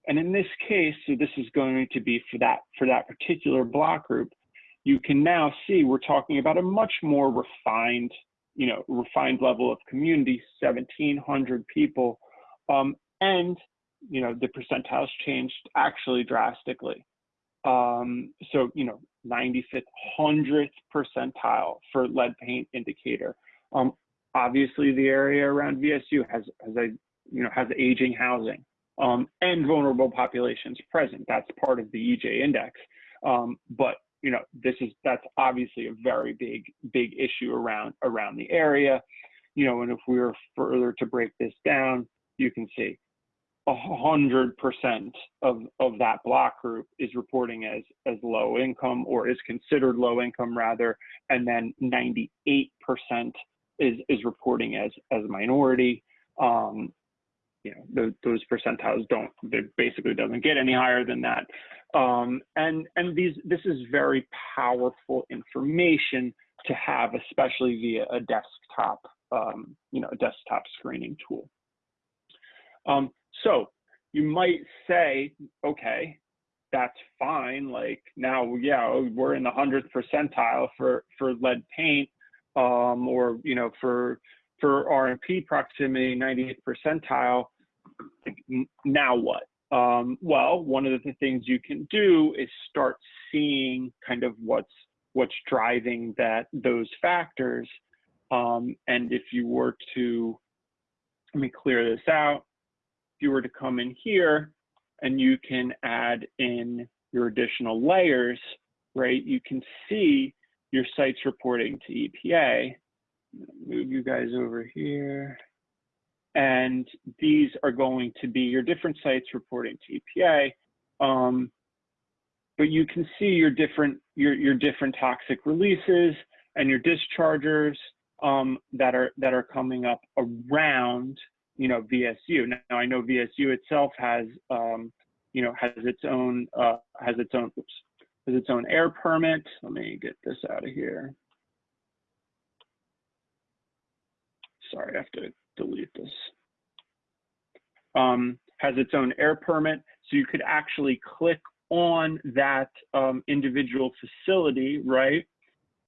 Speaker 2: And in this case, so this is going to be for that, for that particular block group, you can now see we're talking about a much more refined, you know, refined level of community, 1,700 people. Um, and you know, the percentiles changed actually drastically. Um, so, you know, 95th, 100th percentile for lead paint indicator. Um, obviously, the area around VSU has, has a, you know, has aging housing um, and vulnerable populations present. That's part of the EJ index. Um, but you know, this is that's obviously a very big, big issue around around the area. You know, and if we were further to break this down, you can see a hundred percent of of that block group is reporting as as low income or is considered low income rather, and then 98 percent is is reporting as as minority. Um, you know, the, those percentiles don't. It basically doesn't get any higher than that. Um, and and these this is very powerful information to have, especially via a desktop, um, you know, a desktop screening tool. Um, so you might say, okay, that's fine. Like now, yeah, we're in the hundredth percentile for for lead paint, um, or you know, for for RMP proximity, 98th percentile. Now what? Um, well, one of the things you can do is start seeing kind of what's what's driving that those factors. Um, and if you were to let me clear this out you were to come in here and you can add in your additional layers, right? You can see your sites reporting to EPA. Move you guys over here. And these are going to be your different sites reporting to EPA. Um, but you can see your different your your different toxic releases and your dischargers um, that are that are coming up around you know, VSU. Now I know VSU itself has, um, you know, has its own, uh, has its own, oops, has its own air permit. Let me get this out of here. Sorry, I have to delete this. Um, has its own air permit. So you could actually click on that um, individual facility, right?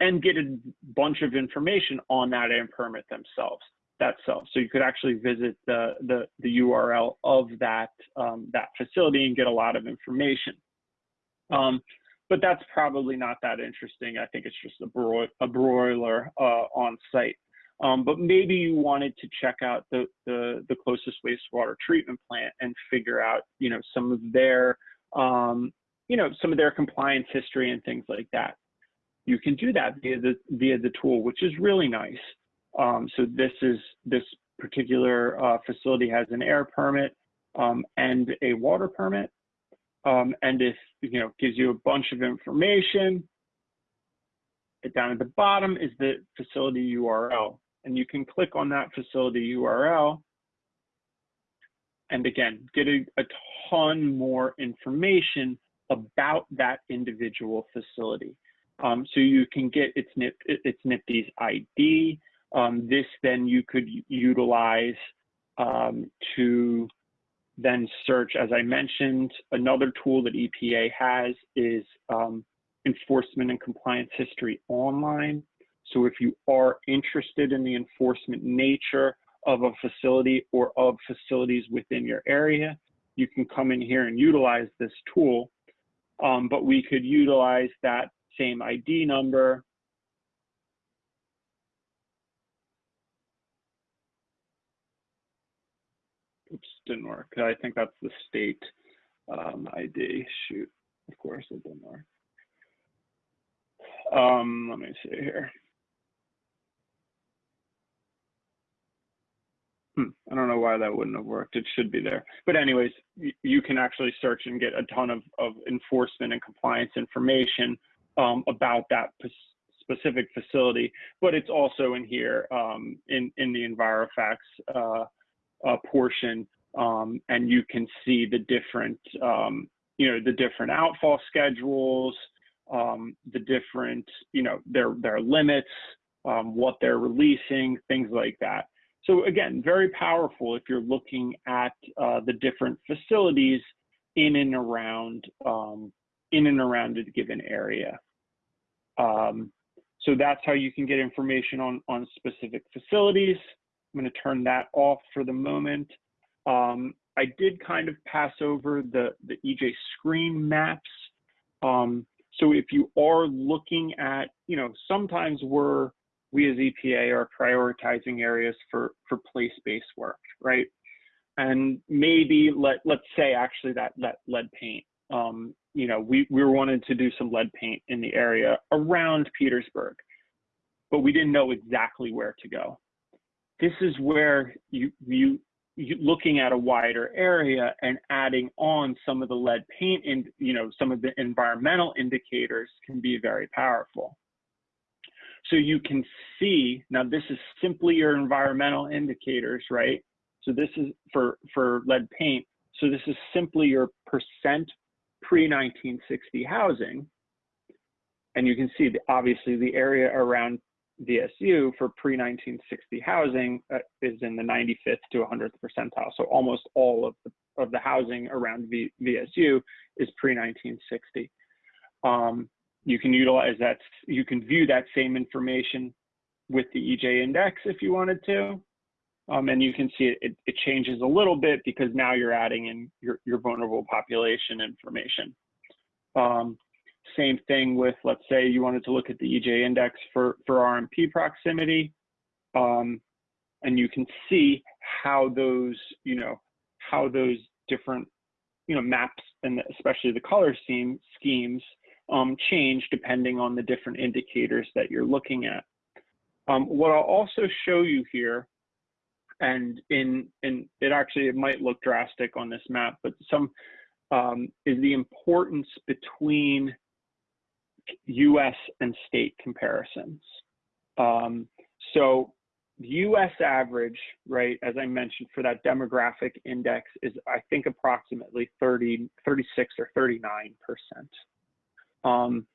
Speaker 2: And get a bunch of information on that air permit themselves that cell. So you could actually visit the, the, the URL of that, um, that facility and get a lot of information. Um, but that's probably not that interesting. I think it's just a, bro a broiler uh, on site. Um, but maybe you wanted to check out the, the, the, closest wastewater treatment plant and figure out, you know, some of their, um, you know, some of their compliance history and things like that. You can do that via the, via the tool, which is really nice. Um, so this is this particular uh, facility has an air permit um, and a water permit. Um, and if, you know, gives you a bunch of information. Down at the bottom is the facility URL. And you can click on that facility URL and again, get a, a ton more information about that individual facility. Um, so you can get its, NIP, its NPDES ID. Um, this then you could utilize um, to then search, as I mentioned, another tool that EPA has is um, enforcement and compliance history online. So if you are interested in the enforcement nature of a facility or of facilities within your area, you can come in here and utilize this tool. Um, but we could utilize that same ID number. Oops, didn't work. I think that's the state um, ID. Shoot, of course it didn't work. Um, let me see here. Hmm, I don't know why that wouldn't have worked. It should be there. But anyways, you can actually search and get a ton of, of enforcement and compliance information um, about that specific facility. But it's also in here um, in, in the EnviroFacts uh, uh, portion. Um, and you can see the different, um, you know, the different outfall schedules, um, the different, you know, their, their limits, um, what they're releasing, things like that. So again, very powerful if you're looking at uh, the different facilities in and around um, in and around a given area. Um, so that's how you can get information on on specific facilities. I'm going to turn that off for the moment. Um, I did kind of pass over the the EJ screen maps. Um, so if you are looking at, you know, sometimes we're we as EPA are prioritizing areas for, for place-based work, right? And maybe let, let's say actually that, that lead paint, um, you know, we, we wanted to do some lead paint in the area around Petersburg, but we didn't know exactly where to go. This is where you, you, you looking at a wider area and adding on some of the lead paint and, you know, some of the environmental indicators can be very powerful. So you can see, now this is simply your environmental indicators, right? So this is for, for lead paint. So this is simply your percent pre-1960 housing. And you can see the, obviously the area around VSU for pre-1960 housing uh, is in the 95th to 100th percentile. So almost all of the, of the housing around v, VSU is pre-1960. Um, you can utilize that, you can view that same information with the EJ index if you wanted to. Um, and you can see it, it, it, changes a little bit because now you're adding in your, your vulnerable population information. Um, same thing with, let's say you wanted to look at the EJ index for, for RMP proximity. Um, and you can see how those, you know, how those different, you know, maps and especially the color scheme, schemes um, change depending on the different indicators that you're looking at. Um, what I'll also show you here, and in, in it actually it might look drastic on this map, but some um, is the importance between U.S. and state comparisons. Um, so the U.S. average, right, as I mentioned, for that demographic index is, I think, approximately 30, 36 or 39 percent. Um,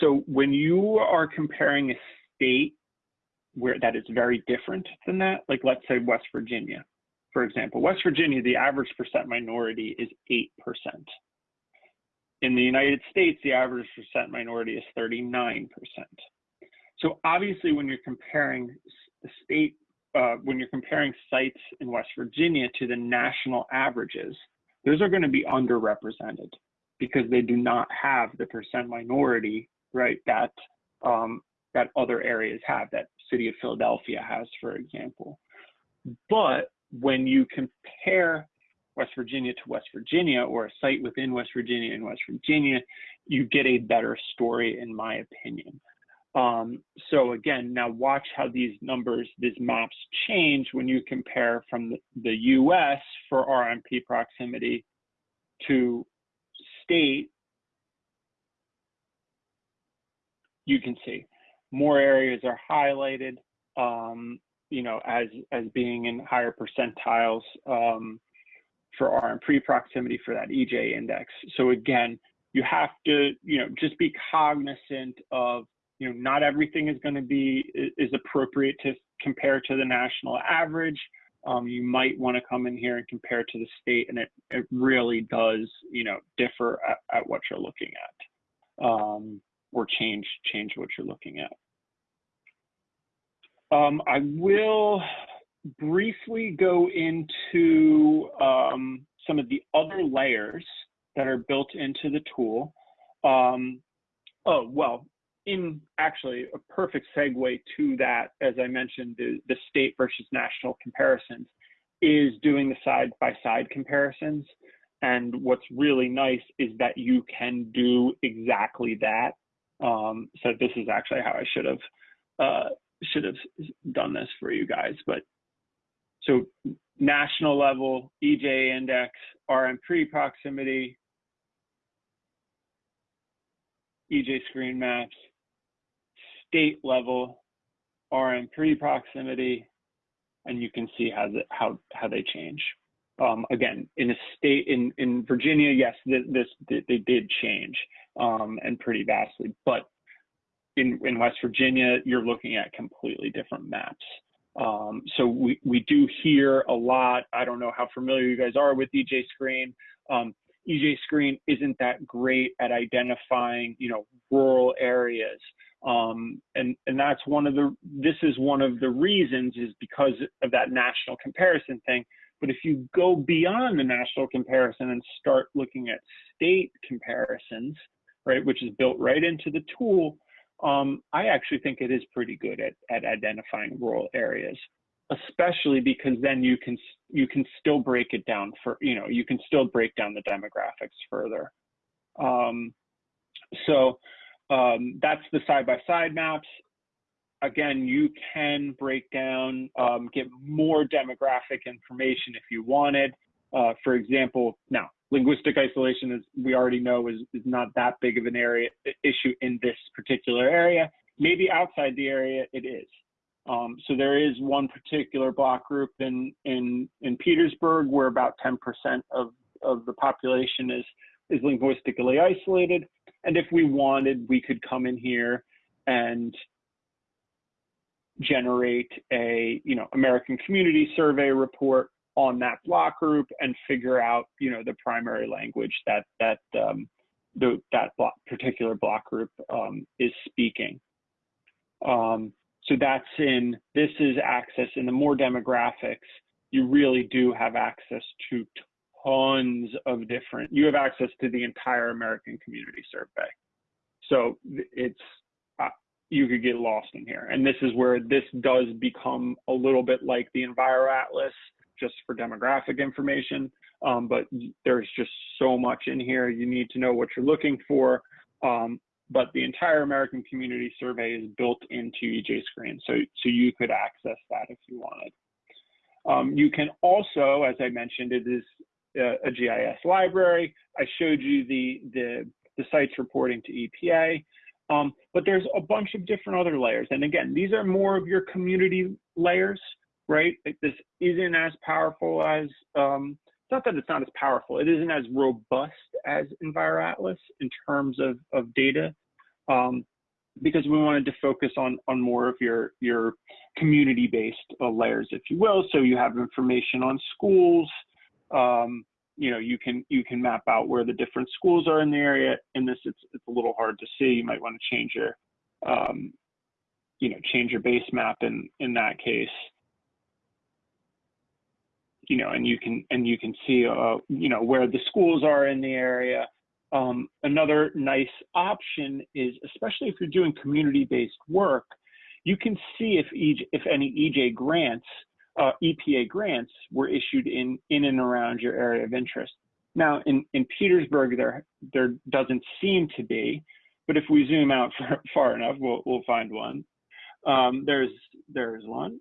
Speaker 2: so when you are comparing a state where that is very different than that, like let's say West Virginia, for example, West Virginia, the average percent minority is 8%. In the United States, the average percent minority is 39%. So obviously when you're comparing the state, uh, when you're comparing sites in West Virginia to the national averages, those are gonna be underrepresented because they do not have the percent minority, right, that um, that other areas have, that city of Philadelphia has, for example. But when you compare West Virginia to West Virginia or a site within West Virginia and West Virginia, you get a better story, in my opinion. Um, so again, now watch how these numbers, these maps change when you compare from the, US for RMP proximity to state, you can see more areas are highlighted, um, you know, as as being in higher percentiles um, for RMP proximity for that EJ index. So again, you have to, you know, just be cognizant of, you know, not everything is going to be is appropriate to compare to the national average. Um, you might want to come in here and compare to the state, and it it really does, you know, differ at, at what you're looking at, um, or change change what you're looking at. Um, I will briefly go into um, some of the other layers that are built into the tool. Um, oh, well, in actually a perfect segue to that, as I mentioned, the, the state versus national comparisons is doing the side by side comparisons. And what's really nice is that you can do exactly that. Um, so this is actually how I should have uh, should have done this for you guys, but so national level, EJ index, RMP proximity, EJ screen maps, state level, RMP proximity, and you can see how the, how how they change. Um, again, in a state in in Virginia, yes, this, this they did change um, and pretty vastly, but in in West Virginia, you're looking at completely different maps. Um, so we, we do hear a lot. I don't know how familiar you guys are with EJ Screen. Um, EJ Screen isn't that great at identifying, you know, rural areas. Um, and, and that's one of the, this is one of the reasons is because of that national comparison thing. But if you go beyond the national comparison and start looking at state comparisons, right, which is built right into the tool, um, I actually think it is pretty good at, at identifying rural areas, especially because then you can you can still break it down for you know you can still break down the demographics further. Um, so um, that's the side by side maps. Again, you can break down, um, get more demographic information if you wanted. Uh, for example, now linguistic isolation, as we already know, is, is not that big of an area issue in this particular area. Maybe outside the area, it is. Um, so there is one particular block group in in in Petersburg where about 10% of of the population is is linguistically isolated. And if we wanted, we could come in here and generate a you know American Community Survey report on that block group and figure out, you know, the primary language that that um, the, that block, particular block group um, is speaking. Um, so that's in, this is access in the more demographics, you really do have access to tons of different, you have access to the entire American Community Survey. So it's, uh, you could get lost in here. And this is where this does become a little bit like the EnviroAtlas just for demographic information. Um, but there's just so much in here. You need to know what you're looking for. Um, but the entire American Community Survey is built into EJ Screen, so so you could access that if you wanted. Um, you can also, as I mentioned, it is a, a, GIS library. I showed you the the the sites reporting to EPA. Um, but there's a bunch of different other layers. And again, these are more of your community layers right? Like This isn't as powerful as, um, not that it's not as powerful, it isn't as robust as EnviroAtlas in terms of, of data, um, because we wanted to focus on, on more of your, your community-based uh, layers, if you will. So you have information on schools, um, you know, you can you can map out where the different schools are in the area. In this, it's it's a little hard to see. You might want to change your, um, you know, change your base map in in that case you know, and you can and you can see, uh, you know, where the schools are in the area. Um, another nice option is, especially if you're doing community-based work, you can see if EJ, if any EJ grants, uh, EPA grants were issued in in and around your area of interest. Now, in in Petersburg, there there doesn't seem to be, but if we zoom out far, <laughs> far enough, we'll we'll find one. Um, there's there's one.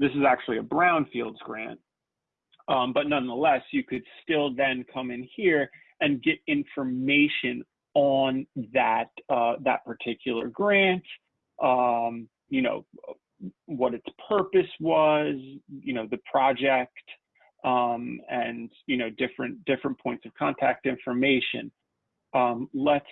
Speaker 2: This is actually a brownfields grant, um, but nonetheless, you could still then come in here and get information on that uh, that particular grant. Um, you know what its purpose was. You know the project. um, and you know different different points of contact information. Um, let's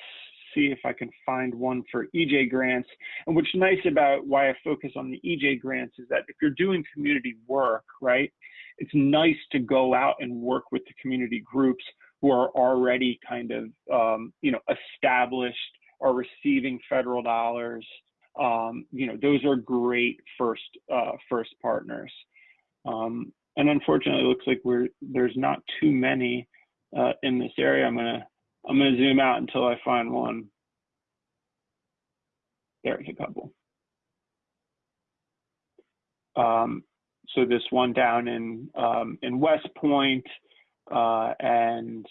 Speaker 2: see if I can find one for EJ grants. And what's nice about why I focus on the EJ grants is that if you're doing community work, right, it's nice to go out and work with the community groups who are already kind of um, you know established or receiving federal dollars. Um, you know, those are great first uh, first partners. Um, and unfortunately, it looks like we're there's not too many uh, in this area. I'm gonna I'm gonna zoom out until I find one. There's a couple. Um, so this one down in um, in West Point, uh, and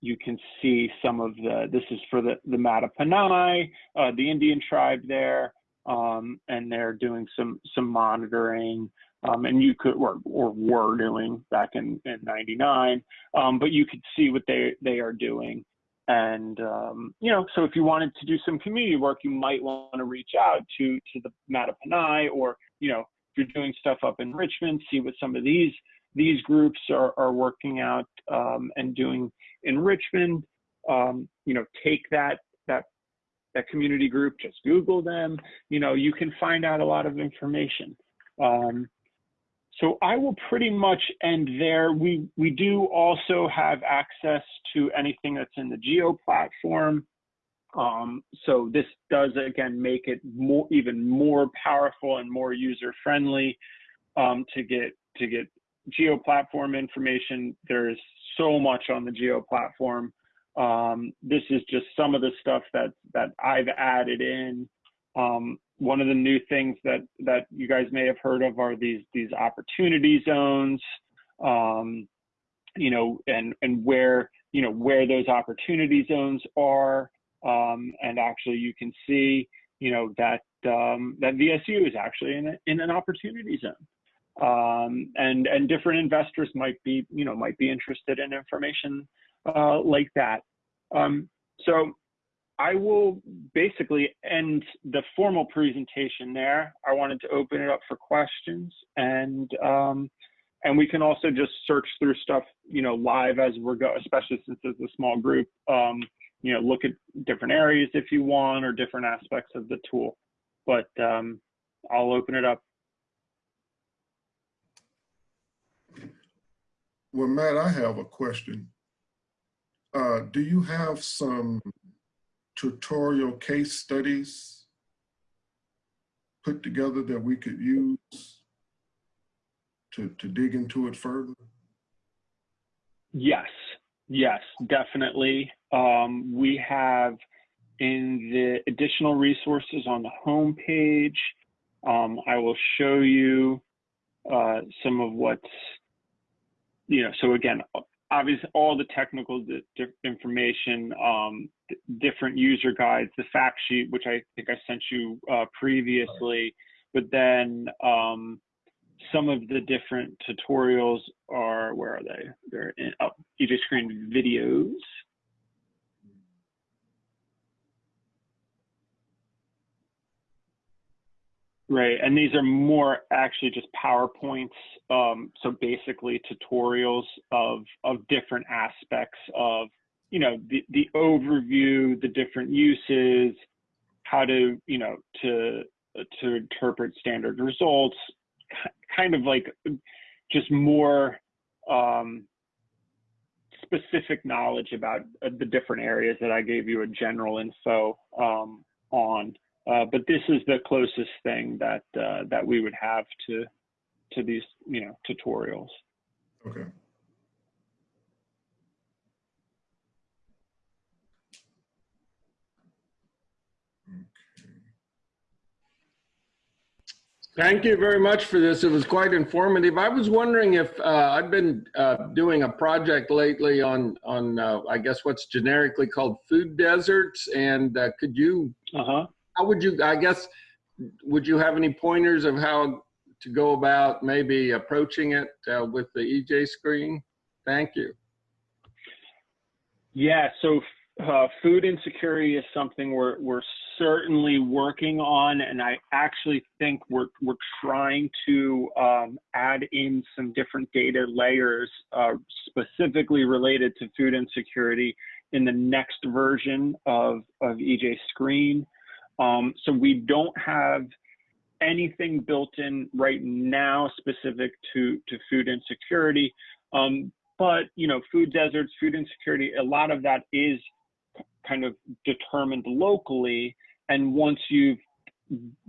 Speaker 2: you can see some of the. This is for the the Mattaponi, uh, the Indian tribe there, um, and they're doing some some monitoring. Um, and you could or, or were doing back in, in 99 um, but you could see what they they are doing. And um, you know so if you wanted to do some community work you might want to reach out to to the Mattaponi or you know if you're doing stuff up in Richmond see what some of these these groups are, are working out um, and doing in Richmond. Um, you know take that that that community group just google them. You know you can find out a lot of information. Um, so I will pretty much end there. We, we do also have access to anything that's in the Geo platform. Um, so this does again make it more, even more powerful and more user friendly um, to get to get Geo platform information. There's so much on the Geo platform. Um, this is just some of the stuff that that I've added in. Um, one of the new things that that you guys may have heard of are these these opportunity zones um, you know and and where you know where those opportunity zones are. Um, and actually you can see you know that um, that VSU is actually in, a, in an opportunity zone. Um, and and different investors might be you know might be interested in information uh, like that. Um, so I will basically end the formal presentation there. I wanted to open it up for questions and um, and we can also just search through stuff, you know, live as we're go, especially since it's a small group. Um, you know, look at different areas if you want or different aspects of the tool. But um, I'll open it up.
Speaker 1: Well, Matt, I have a question. Uh, do you have some tutorial case studies put together that we could use to, to dig into it further?
Speaker 2: Yes, yes, definitely. Um, we have in the additional resources on the home page, um, I will show you uh, some of what's, you know, so again, obviously all the technical information, um, different user guides, the fact sheet, which I think I sent you uh, previously, but then um, some of the different tutorials are, where are they? They're in oh, EJ Screen videos. Right, and these are more actually just PowerPoints. Um, so basically tutorials of of different aspects of you know the the overview, the different uses, how to you know to to interpret standard results, kind of like just more um, specific knowledge about uh, the different areas that I gave you a general info um, on. Uh, but this is the closest thing that uh, that we would have to to these you know tutorials.
Speaker 1: Okay.
Speaker 4: Thank you very much for this. It was quite informative. I was wondering if uh, I've been uh, doing a project lately on on uh, I guess what's generically called food deserts, and uh, could you?
Speaker 2: Uh-huh.
Speaker 4: How would you? I guess would you have any pointers of how to go about maybe approaching it uh, with the EJ screen? Thank you.
Speaker 2: Yeah. So uh, food insecurity is something we're we're certainly working on, and I actually think we're we're trying to um, add in some different data layers uh, specifically related to food insecurity in the next version of of EJ Screen. Um, so we don't have anything built in right now specific to to food insecurity. Um, but you know, food deserts, food insecurity, a lot of that is kind of determined locally. And once you've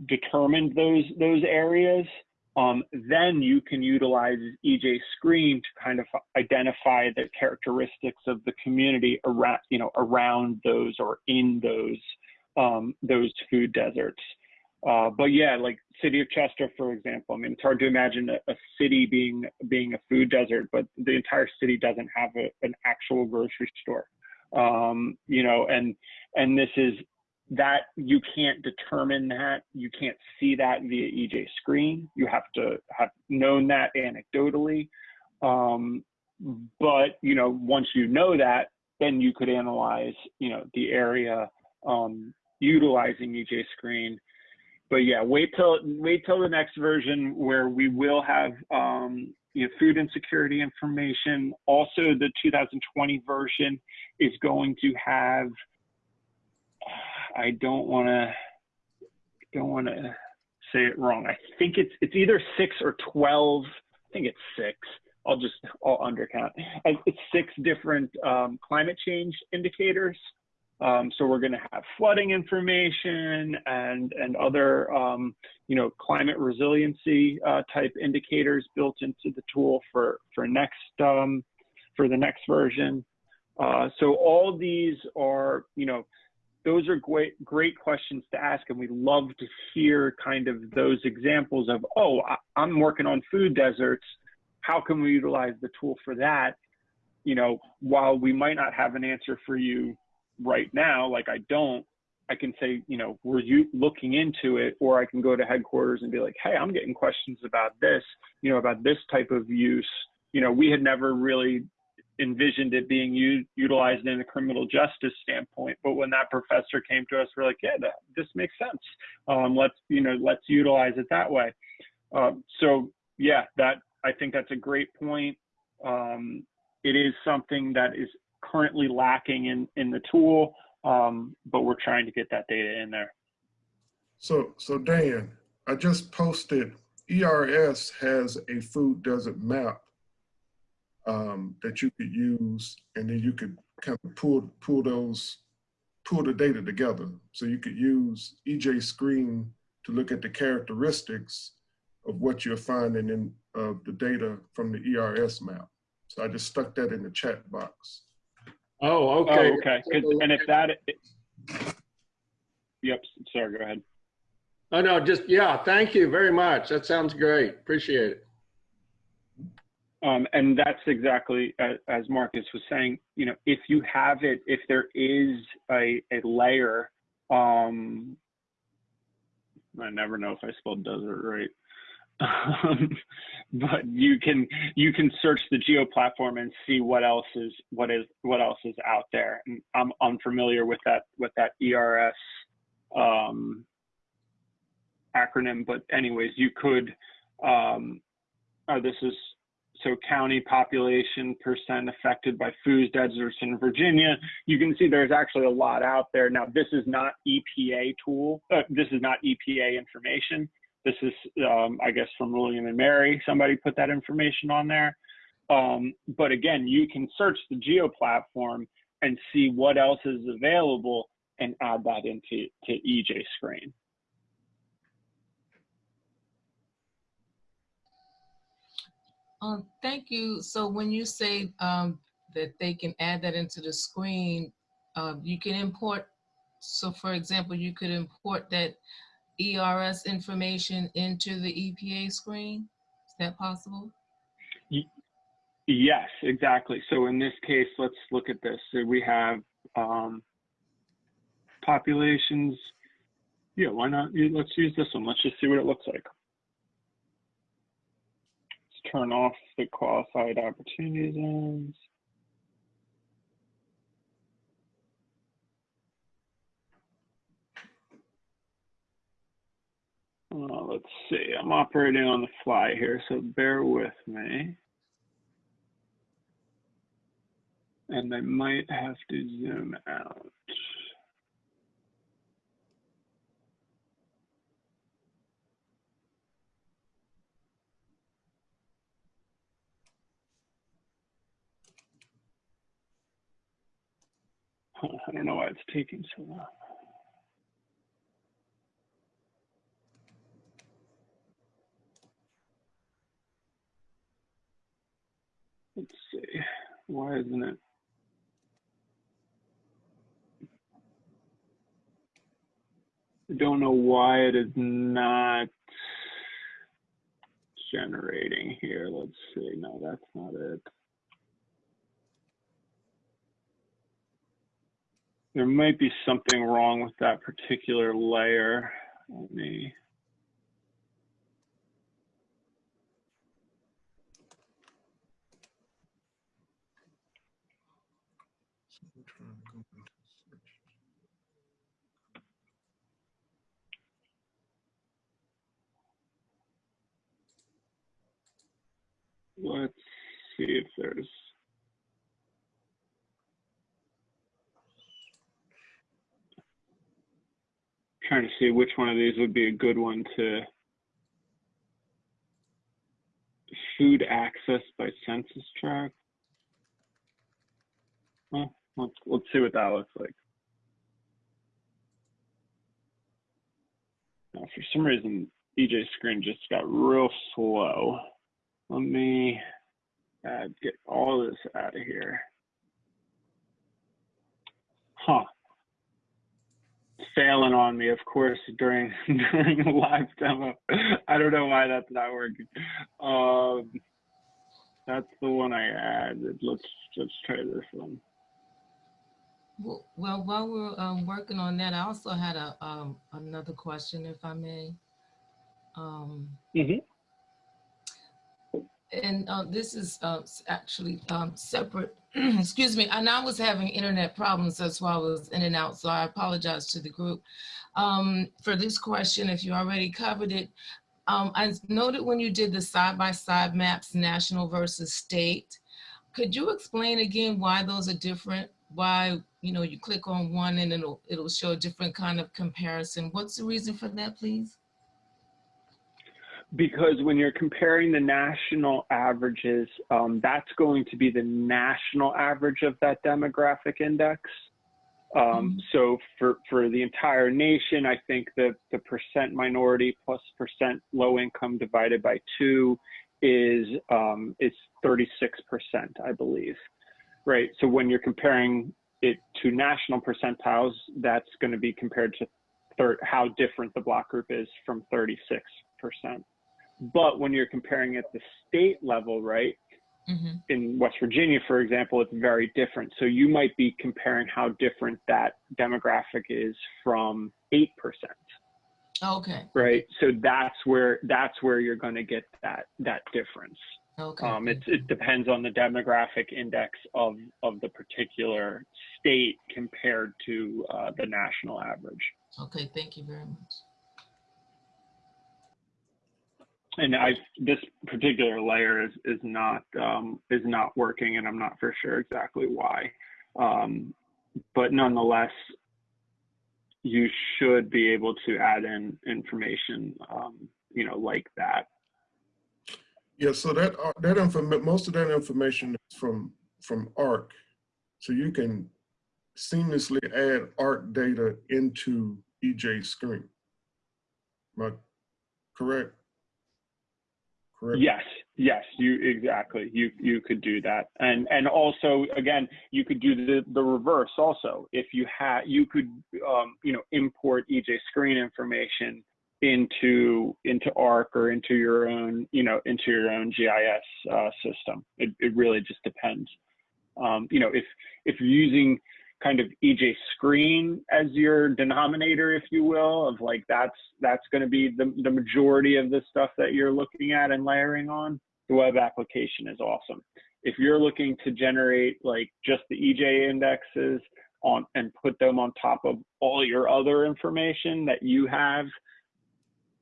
Speaker 2: determined those those areas, um, then you can utilize EJ Screen to kind of identify the characteristics of the community around you know around those or in those um, those food deserts. Uh, but yeah, like city of Chester, for example. I mean, it's hard to imagine a, a city being being a food desert, but the entire city doesn't have a, an actual grocery store. Um, you know, and and this is that you can't determine that you can't see that via EJ screen. You have to have known that anecdotally. Um, but you know, once you know that, then you could analyze, you know, the area um, utilizing EJ screen but yeah, wait till wait till the next version where we will have um, you know, food insecurity information. Also, the 2020 version is going to have. I don't want to don't want to say it wrong. I think it's it's either six or 12. I think it's six. I'll just I'll undercount. It's six different um, climate change indicators um, so we're going to have flooding information and and other um, you know climate resiliency uh, type indicators built into the tool for for next um, for the next version. Uh, so all these are you know those are great great questions to ask, and we love to hear kind of those examples of oh I'm working on food deserts. How can we utilize the tool for that? You know, while we might not have an answer for you right now, like I don't, I can say, you know, were you looking into it? Or I can go to headquarters and be like, hey, I'm getting questions about this, you know, about this type of use. You know, we had never really envisioned it being u- utilized in a criminal justice standpoint. But when that professor came to us, we're like, yeah, that, this makes sense. Um, let's, you know, let's utilize it that way. Um, so yeah, that I think that's a great point. Um, it is something that is currently lacking in, in the tool, um, but we're trying to get that data in there.
Speaker 1: So, so Dan, I just posted, ERS has a food desert map um, that you could use, and then you could kind of pull, pull those, pull the data together. So you could use EJ Screen to look at the characteristics of what you're finding in uh, the data from the ERS map. So I just stuck that in the chat box.
Speaker 4: Oh, okay.
Speaker 2: Oh, okay. And if that, yep, sorry, go ahead.
Speaker 4: Oh, no, just, yeah, thank you very much. That sounds great. Appreciate it.
Speaker 2: Um, and that's exactly as, as Marcus was saying, you know, if you have it, if there is a, a layer, um, I never know if I spelled desert right. Um, but you can you can search the geo platform and see what else is what is what else is out there. And I'm unfamiliar with that with that ERS um, acronym, but anyways, you could. Um, oh, this is so county population percent affected by food deserts in Virginia. You can see there's actually a lot out there. Now, this is not EPA tool. Uh, this is not EPA information. This is, um, I guess, from William and Mary. Somebody put that information on there. Um, but again, you can search the Geo platform and see what else is available and add that into to EJ Screen.
Speaker 5: Um, thank you. So when you say um, that they can add that into the screen, uh, you can import. So for example, you could import that ERS information into the EPA screen? Is that possible?
Speaker 2: Yes, exactly. So in this case, let's look at this. So we have um, populations. Yeah, why not? Let's use this one. Let's just see what it looks like. Let's turn off the qualified opportunity zones. Uh, let's see, I'm operating on the fly here, so bear with me. And I might have to zoom out. <laughs> I don't know why it's taking so long. Let's see, why isn't it? I don't know why it is not generating here. Let's see. No, that's not it. There might be something wrong with that particular layer. Let me. Let's see if there's. Trying to see which one of these would be a good one to. Food access by census tract. Well, let's, let's see what that looks like. Now, for some reason, EJ screen just got real slow. Let me uh, get all this out of here. Huh. Failing on me, of course, during <laughs> during a live demo. I don't know why that's not working. Um, that's the one I added. Let's let's try this one.
Speaker 5: Well, well, while we're um, working on that, I also had a um, another question, if I may. Um,
Speaker 2: Mhm.
Speaker 5: And uh, this is uh, actually um, separate. <clears throat> Excuse me. And I was having internet problems. That's why I was in and out. So I apologize to the group um, for this question. If you already covered it, um, I noted when you did the side-by-side maps, national versus state. Could you explain again why those are different? Why you know you click on one and it'll it'll show a different kind of comparison. What's the reason for that, please?
Speaker 2: Because when you're comparing the national averages, um, that's going to be the national average of that demographic index. Um,
Speaker 5: Mhm.
Speaker 2: so for, for the entire nation, I think that the percent minority plus percent low income divided by two is um, is 36%, I believe. Right. So when you're comparing it to national percentiles, that's going to be compared to thir- how different the block group is from 36%. But when you're comparing at the state level, right,
Speaker 5: Mhm.
Speaker 2: in West Virginia, for example, it's very different. So you might be comparing how different that demographic is from 8%,
Speaker 5: Okay.
Speaker 2: right? So that's where that's where you're going to get that that difference.
Speaker 5: Okay.
Speaker 2: Um, it, it depends on the demographic index of, of the particular state compared to uh, the national average.
Speaker 5: Okay. Thank you very much.
Speaker 2: And I this particular layer is is not um, is not working, and I'm not for sure exactly why. Um, but nonetheless, you should be able to add in information, um, you know, like that.
Speaker 1: Yeah, so that, uh, that inform, most of that information is from, from ARC. So you can seamlessly add ARC data into EJ screen. Am I correct?
Speaker 2: Yes, yes, you exactly. You you could do that, and and also again, you could do the the reverse also. If you had, you could um, you know import EJ screen information into into ARC or into your own you know into your own GIS uh, system. It it really just depends. Um, you know, if if you're using kind of EJ screen as your denominator, if you will, of like that's that's going to be the, the majority of the stuff that you're looking at and layering on, the web application is awesome. If you're looking to generate like just the EJ indexes on and put them on top of all your other information that you have,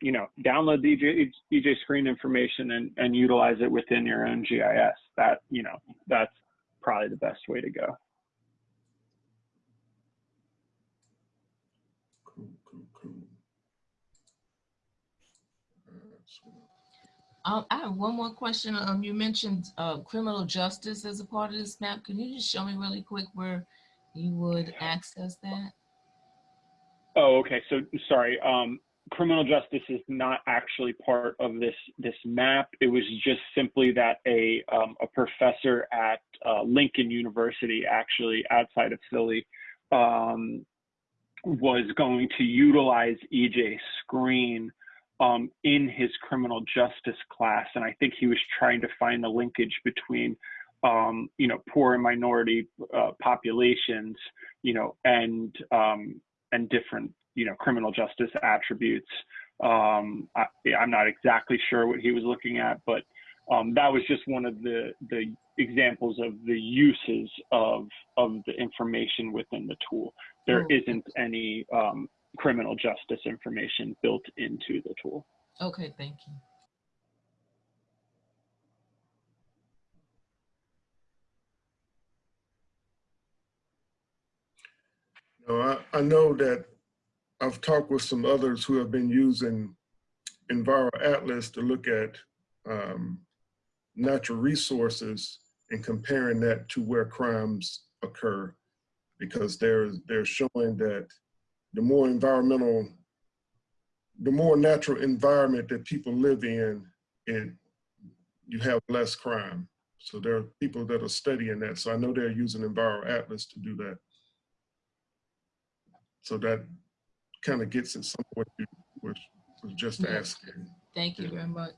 Speaker 2: you know, download the EJ, EJ screen information and, and utilize it within your own GIS. That, you know, that's probably the best way to go.
Speaker 1: Cool, cool, cool. Uh, so-
Speaker 5: Um, I have one more question. Um, you mentioned, uh, criminal justice as a part of this map. Can you just show me really quick where you would access that?
Speaker 2: Oh, okay. So sorry. Um, criminal justice is not actually part of this this map. It was just simply that a um, a professor at uh, Lincoln University, actually outside of Philly, um, was going to utilize EJ Screen um, in his criminal justice class, and I think he was trying to find the linkage between um, you know poor and minority uh, populations, you know, and um, and different you know criminal justice attributes um I, i'm not exactly sure what he was looking at but um that was just one of the the examples of the uses of of the information within the tool there
Speaker 5: Oh.
Speaker 2: isn't any um criminal justice information built into the tool
Speaker 5: Okay, thank you.
Speaker 1: You I, I know that I've talked with some others who have been using Enviro Atlas to look at um, natural resources and comparing that to where crimes occur. Because they're, they're showing that the more environmental, the more natural environment that people live in, it, you have less crime. So there are people that are studying that. So I know they're using Enviro Atlas to do that. So that kind of gets at some of what you was, was just
Speaker 5: Yeah.
Speaker 1: asking.
Speaker 5: Thank you
Speaker 1: Yeah.
Speaker 5: very much.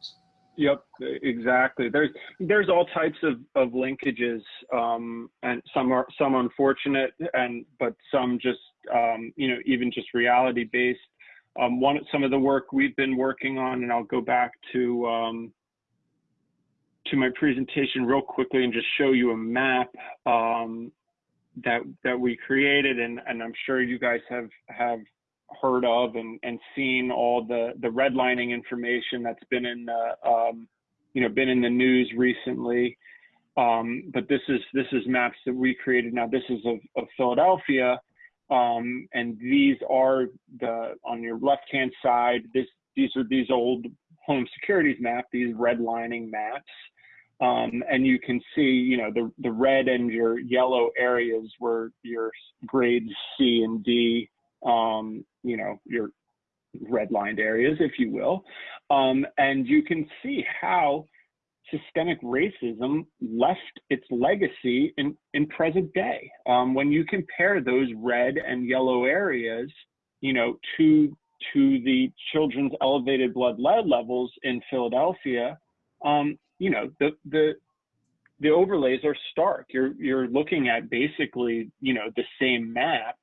Speaker 2: Yep, exactly. There's there's all types of, of linkages, um, and some are some unfortunate, and but some just um, you know even just reality based. Um, one some of the work we've been working on, and I'll go back to um, to my presentation real quickly and just show you a map um, that that we created, and and I'm sure you guys have have heard of and, and seen all the, the redlining information that's been in the, um, you know, been in the news recently. Um, but this is, this is maps that we created. Now this is of, of Philadelphia. Um, and these are the, on your left-hand side, this, these are these old home securities map, these redlining maps. Um, and you can see, you know, the, the red and your yellow areas were your grades C and D, um, you know, your redlined areas, if you will. Um, and you can see how systemic racism left its legacy in, in present day. Um, when you compare those red and yellow areas, you know, to to the children's elevated blood lead levels in Philadelphia, um, you know, the the the overlays are stark. You're you're looking at basically, you know, the same map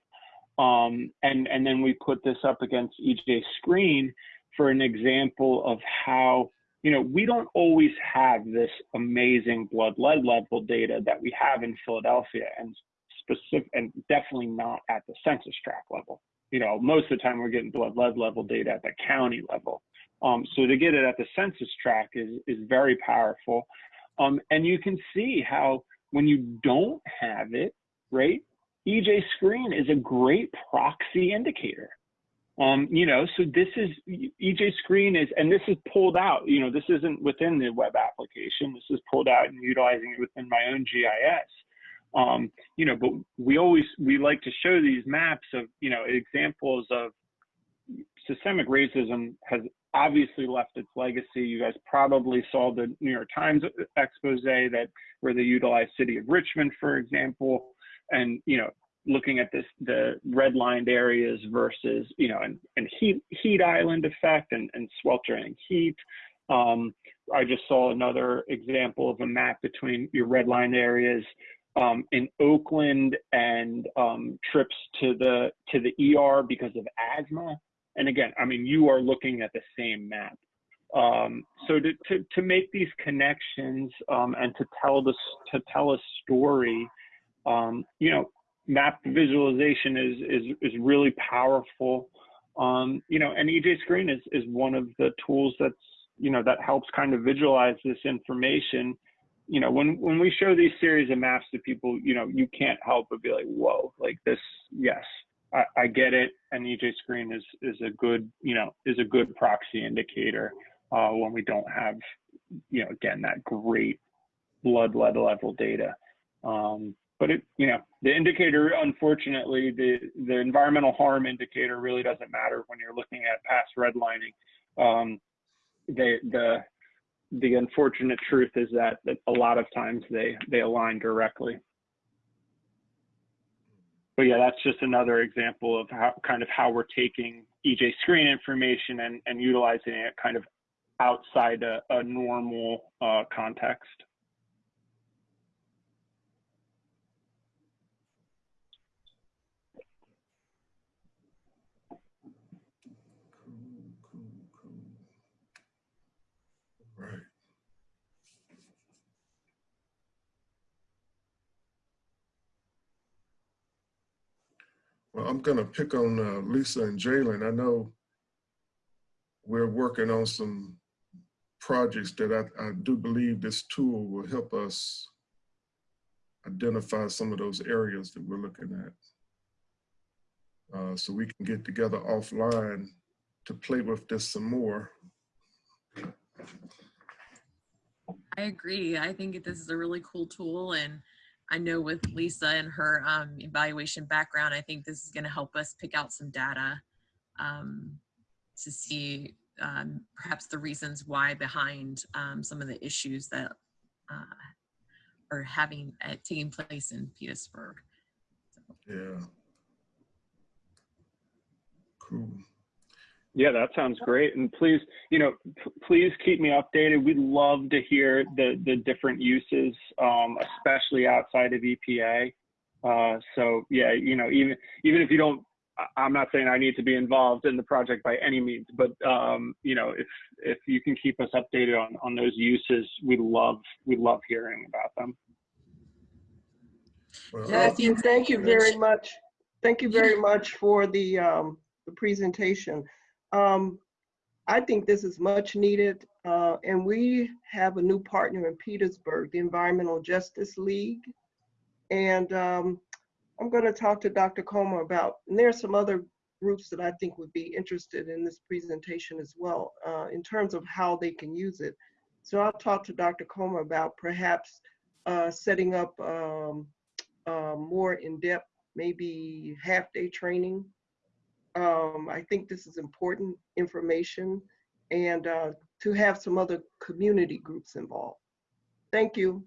Speaker 2: um, and, and then we put this up against EJ Screen for an example of how, you know, we don't always have this amazing blood lead level data that we have in Philadelphia and specific and definitely not at the census tract level. You know, most of the time we're getting blood lead level data at the county level. Um, so to get it at the census tract is, is very powerful. Um, and you can see how when you don't have it, right, EJ Screen is a great proxy indicator. Um, you know, so this is EJ Screen is, and this is pulled out. You know, this isn't within the web application. This is pulled out and utilizing it within my own GIS. Um, you know, but we always we like to show these maps of you know examples of systemic racism has obviously left its legacy. You guys probably saw the New York Times expose that where they utilized City of Richmond, for example and you know looking at this the redlined areas versus you know and, and heat heat island effect and, and sweltering heat. Um, i just saw another example of a map between your redlined areas um, in oakland and um, trips to the to the er because of asthma. And again i mean you are looking at the same map. Um, so to, to, to make these connections um, and to tell this to tell a story um, you know, map visualization is is is really powerful. Um, you know, and EJ Screen is, is one of the tools that's, you know, that helps kind of visualize this information. You know, when, when we show these series of maps to people, you know, you can't help but be like, whoa, like this, yes, I, I get it. And EJ Screen is, is a good, you know, is a good proxy indicator uh, when we don't have, you know, again, that great blood lead level data. Um, but it, you know, the indicator, unfortunately, the, the environmental harm indicator really doesn't matter when you're looking at past redlining. Um, the, the unfortunate truth is that, that a lot of times they, they align directly. But yeah, that's just another example of how kind of how we're taking EJ screen information and, and utilizing it kind of outside a, a normal uh, context.
Speaker 1: Well, I'm gonna pick on uh, Lisa and Jalen. I know we're working on some projects that I, I do believe this tool will help us identify some of those areas that we're looking at. Uh, so we can get together offline to play with this some more.
Speaker 6: I agree. I think this is a really cool tool and I know with Lisa and her um, evaluation background, I think this is going to help us pick out some data um, to see um, perhaps the reasons why behind um, some of the issues that uh, are having uh, taking place in Petersburg.
Speaker 1: Yeah. Cool.
Speaker 2: Yeah, that sounds great. And please, you know, p- please keep me updated. We'd love to hear the the different uses, um, especially outside of EPA. Uh, so yeah, you know, even even if you don't, I- I'm not saying I need to be involved in the project by any means, but um, you know, if if you can keep us updated on on those uses, we love we love hearing about them.
Speaker 1: Well,
Speaker 7: Matthew, thank you very much. Thank you very much for the, um, the presentation. Um, I think this is much needed, uh, and we have a new partner in Petersburg, the Environmental Justice League. And, um, I'm gonna talk to Dr. Comer about, and there are some other groups that I think would be interested in this presentation as well, uh, in terms of how they can use it. So I'll talk to Dr. Comer about perhaps, uh, setting up, um, uh, more in-depth, maybe half-day training. Um, I think this is important information and uh, to have some other community groups involved. Thank you.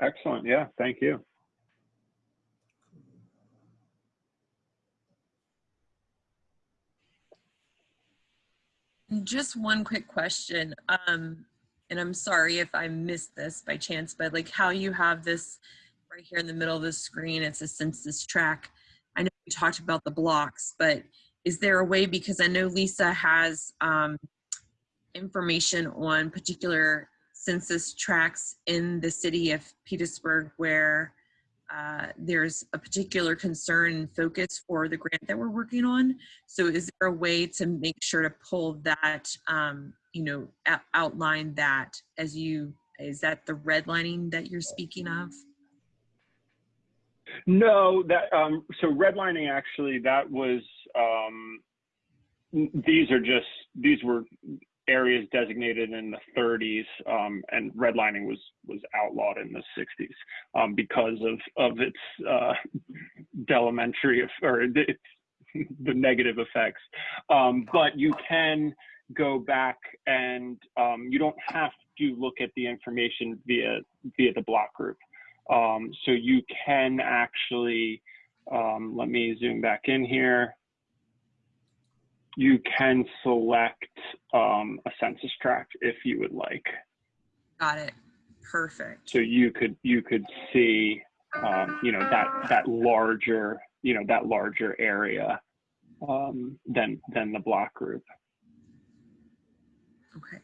Speaker 2: Excellent. Yeah, thank you.
Speaker 6: Just one quick question. Um, and I'm sorry if I missed this by chance, but like how you have this right here in the middle of the screen, it's a census tract. You talked about the blocks, but is there a way, because I know Lisa has um, information on particular census tracts in the city of Petersburg where uh, there's a particular concern and focus for the grant that we're working on. So is there a way to make sure to pull that, um, you know, outline that as you, is that the redlining that you're speaking of?
Speaker 2: No, that um, so redlining actually that was um, these are just these were areas designated in the 30s, um, and redlining was was outlawed in the 60s um, because of of its uh, or its, the negative effects. Um, but you can go back and um, you don't have to look at the information via via the block group. Um, so you can actually, um, let me zoom back in here. You can select um, a census tract if you would like.
Speaker 6: Got it. Perfect.
Speaker 2: So you could you could see, um, you know, that that larger, you know, that larger area um, than than the block group.
Speaker 6: Okay.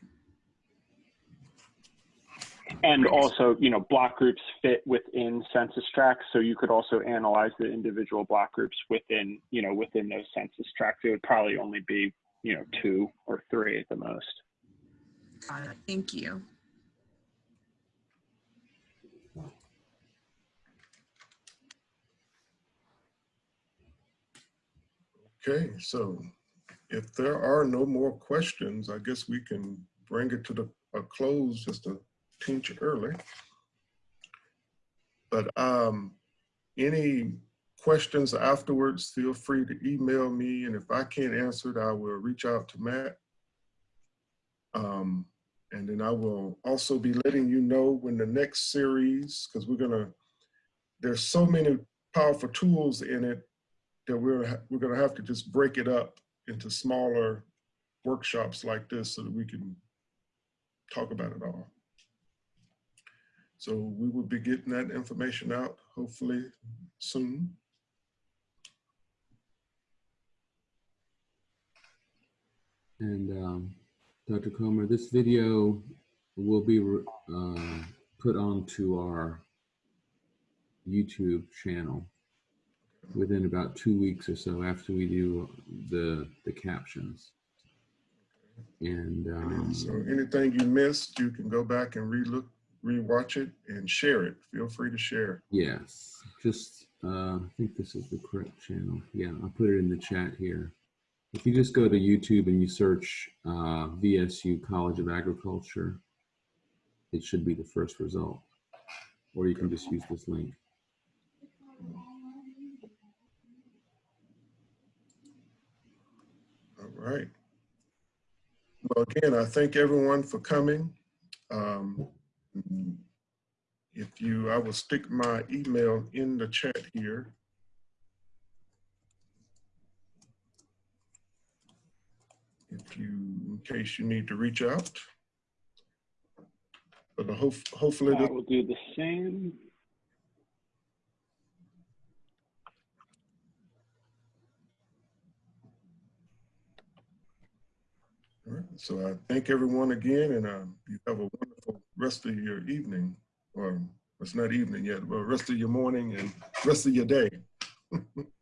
Speaker 2: And also, you know, block groups fit within census tracts, so you could also analyze the individual block groups within, you know, within those census tracts. It would probably only be, you know, two or three at the most.
Speaker 6: Got it. Thank you.
Speaker 1: Okay, so if there are no more questions, I guess we can bring it to the, a close just a tinge early. But um, any questions afterwards, feel free to email me, and if I can't answer it, I will reach out to Matt. Um, and then I will also be letting you know when the next series, because we're gonna, there's so many powerful tools in it that we're, we're gonna have to just break it up into smaller workshops like this so that we can talk about it all. So we will be getting that information out hopefully soon.
Speaker 8: And um, Dr. Comer, this video will be uh, put onto our YouTube channel within about two weeks or so after we do the the captions. And um,
Speaker 1: So anything you missed, you can go back and relook, rewatch it and share it. Feel free to share.
Speaker 8: yes, just uh, I think this is the correct channel. Yeah, I'll put it in the chat here. If you just go to YouTube and you search uh, VSU College of Agriculture, it should be the first result. Or you can just use this link.
Speaker 1: All right. Well, again, I thank everyone for coming. Um, Mm-hmm. If you, I will stick my email in the chat here. If you, in case you need to reach out. But hope, hopefully,
Speaker 2: I will do the same.
Speaker 1: Right, so I thank everyone again and um, you have a wonderful rest of your evening. Or it's not evening yet, but rest of your morning and rest of your day. <laughs>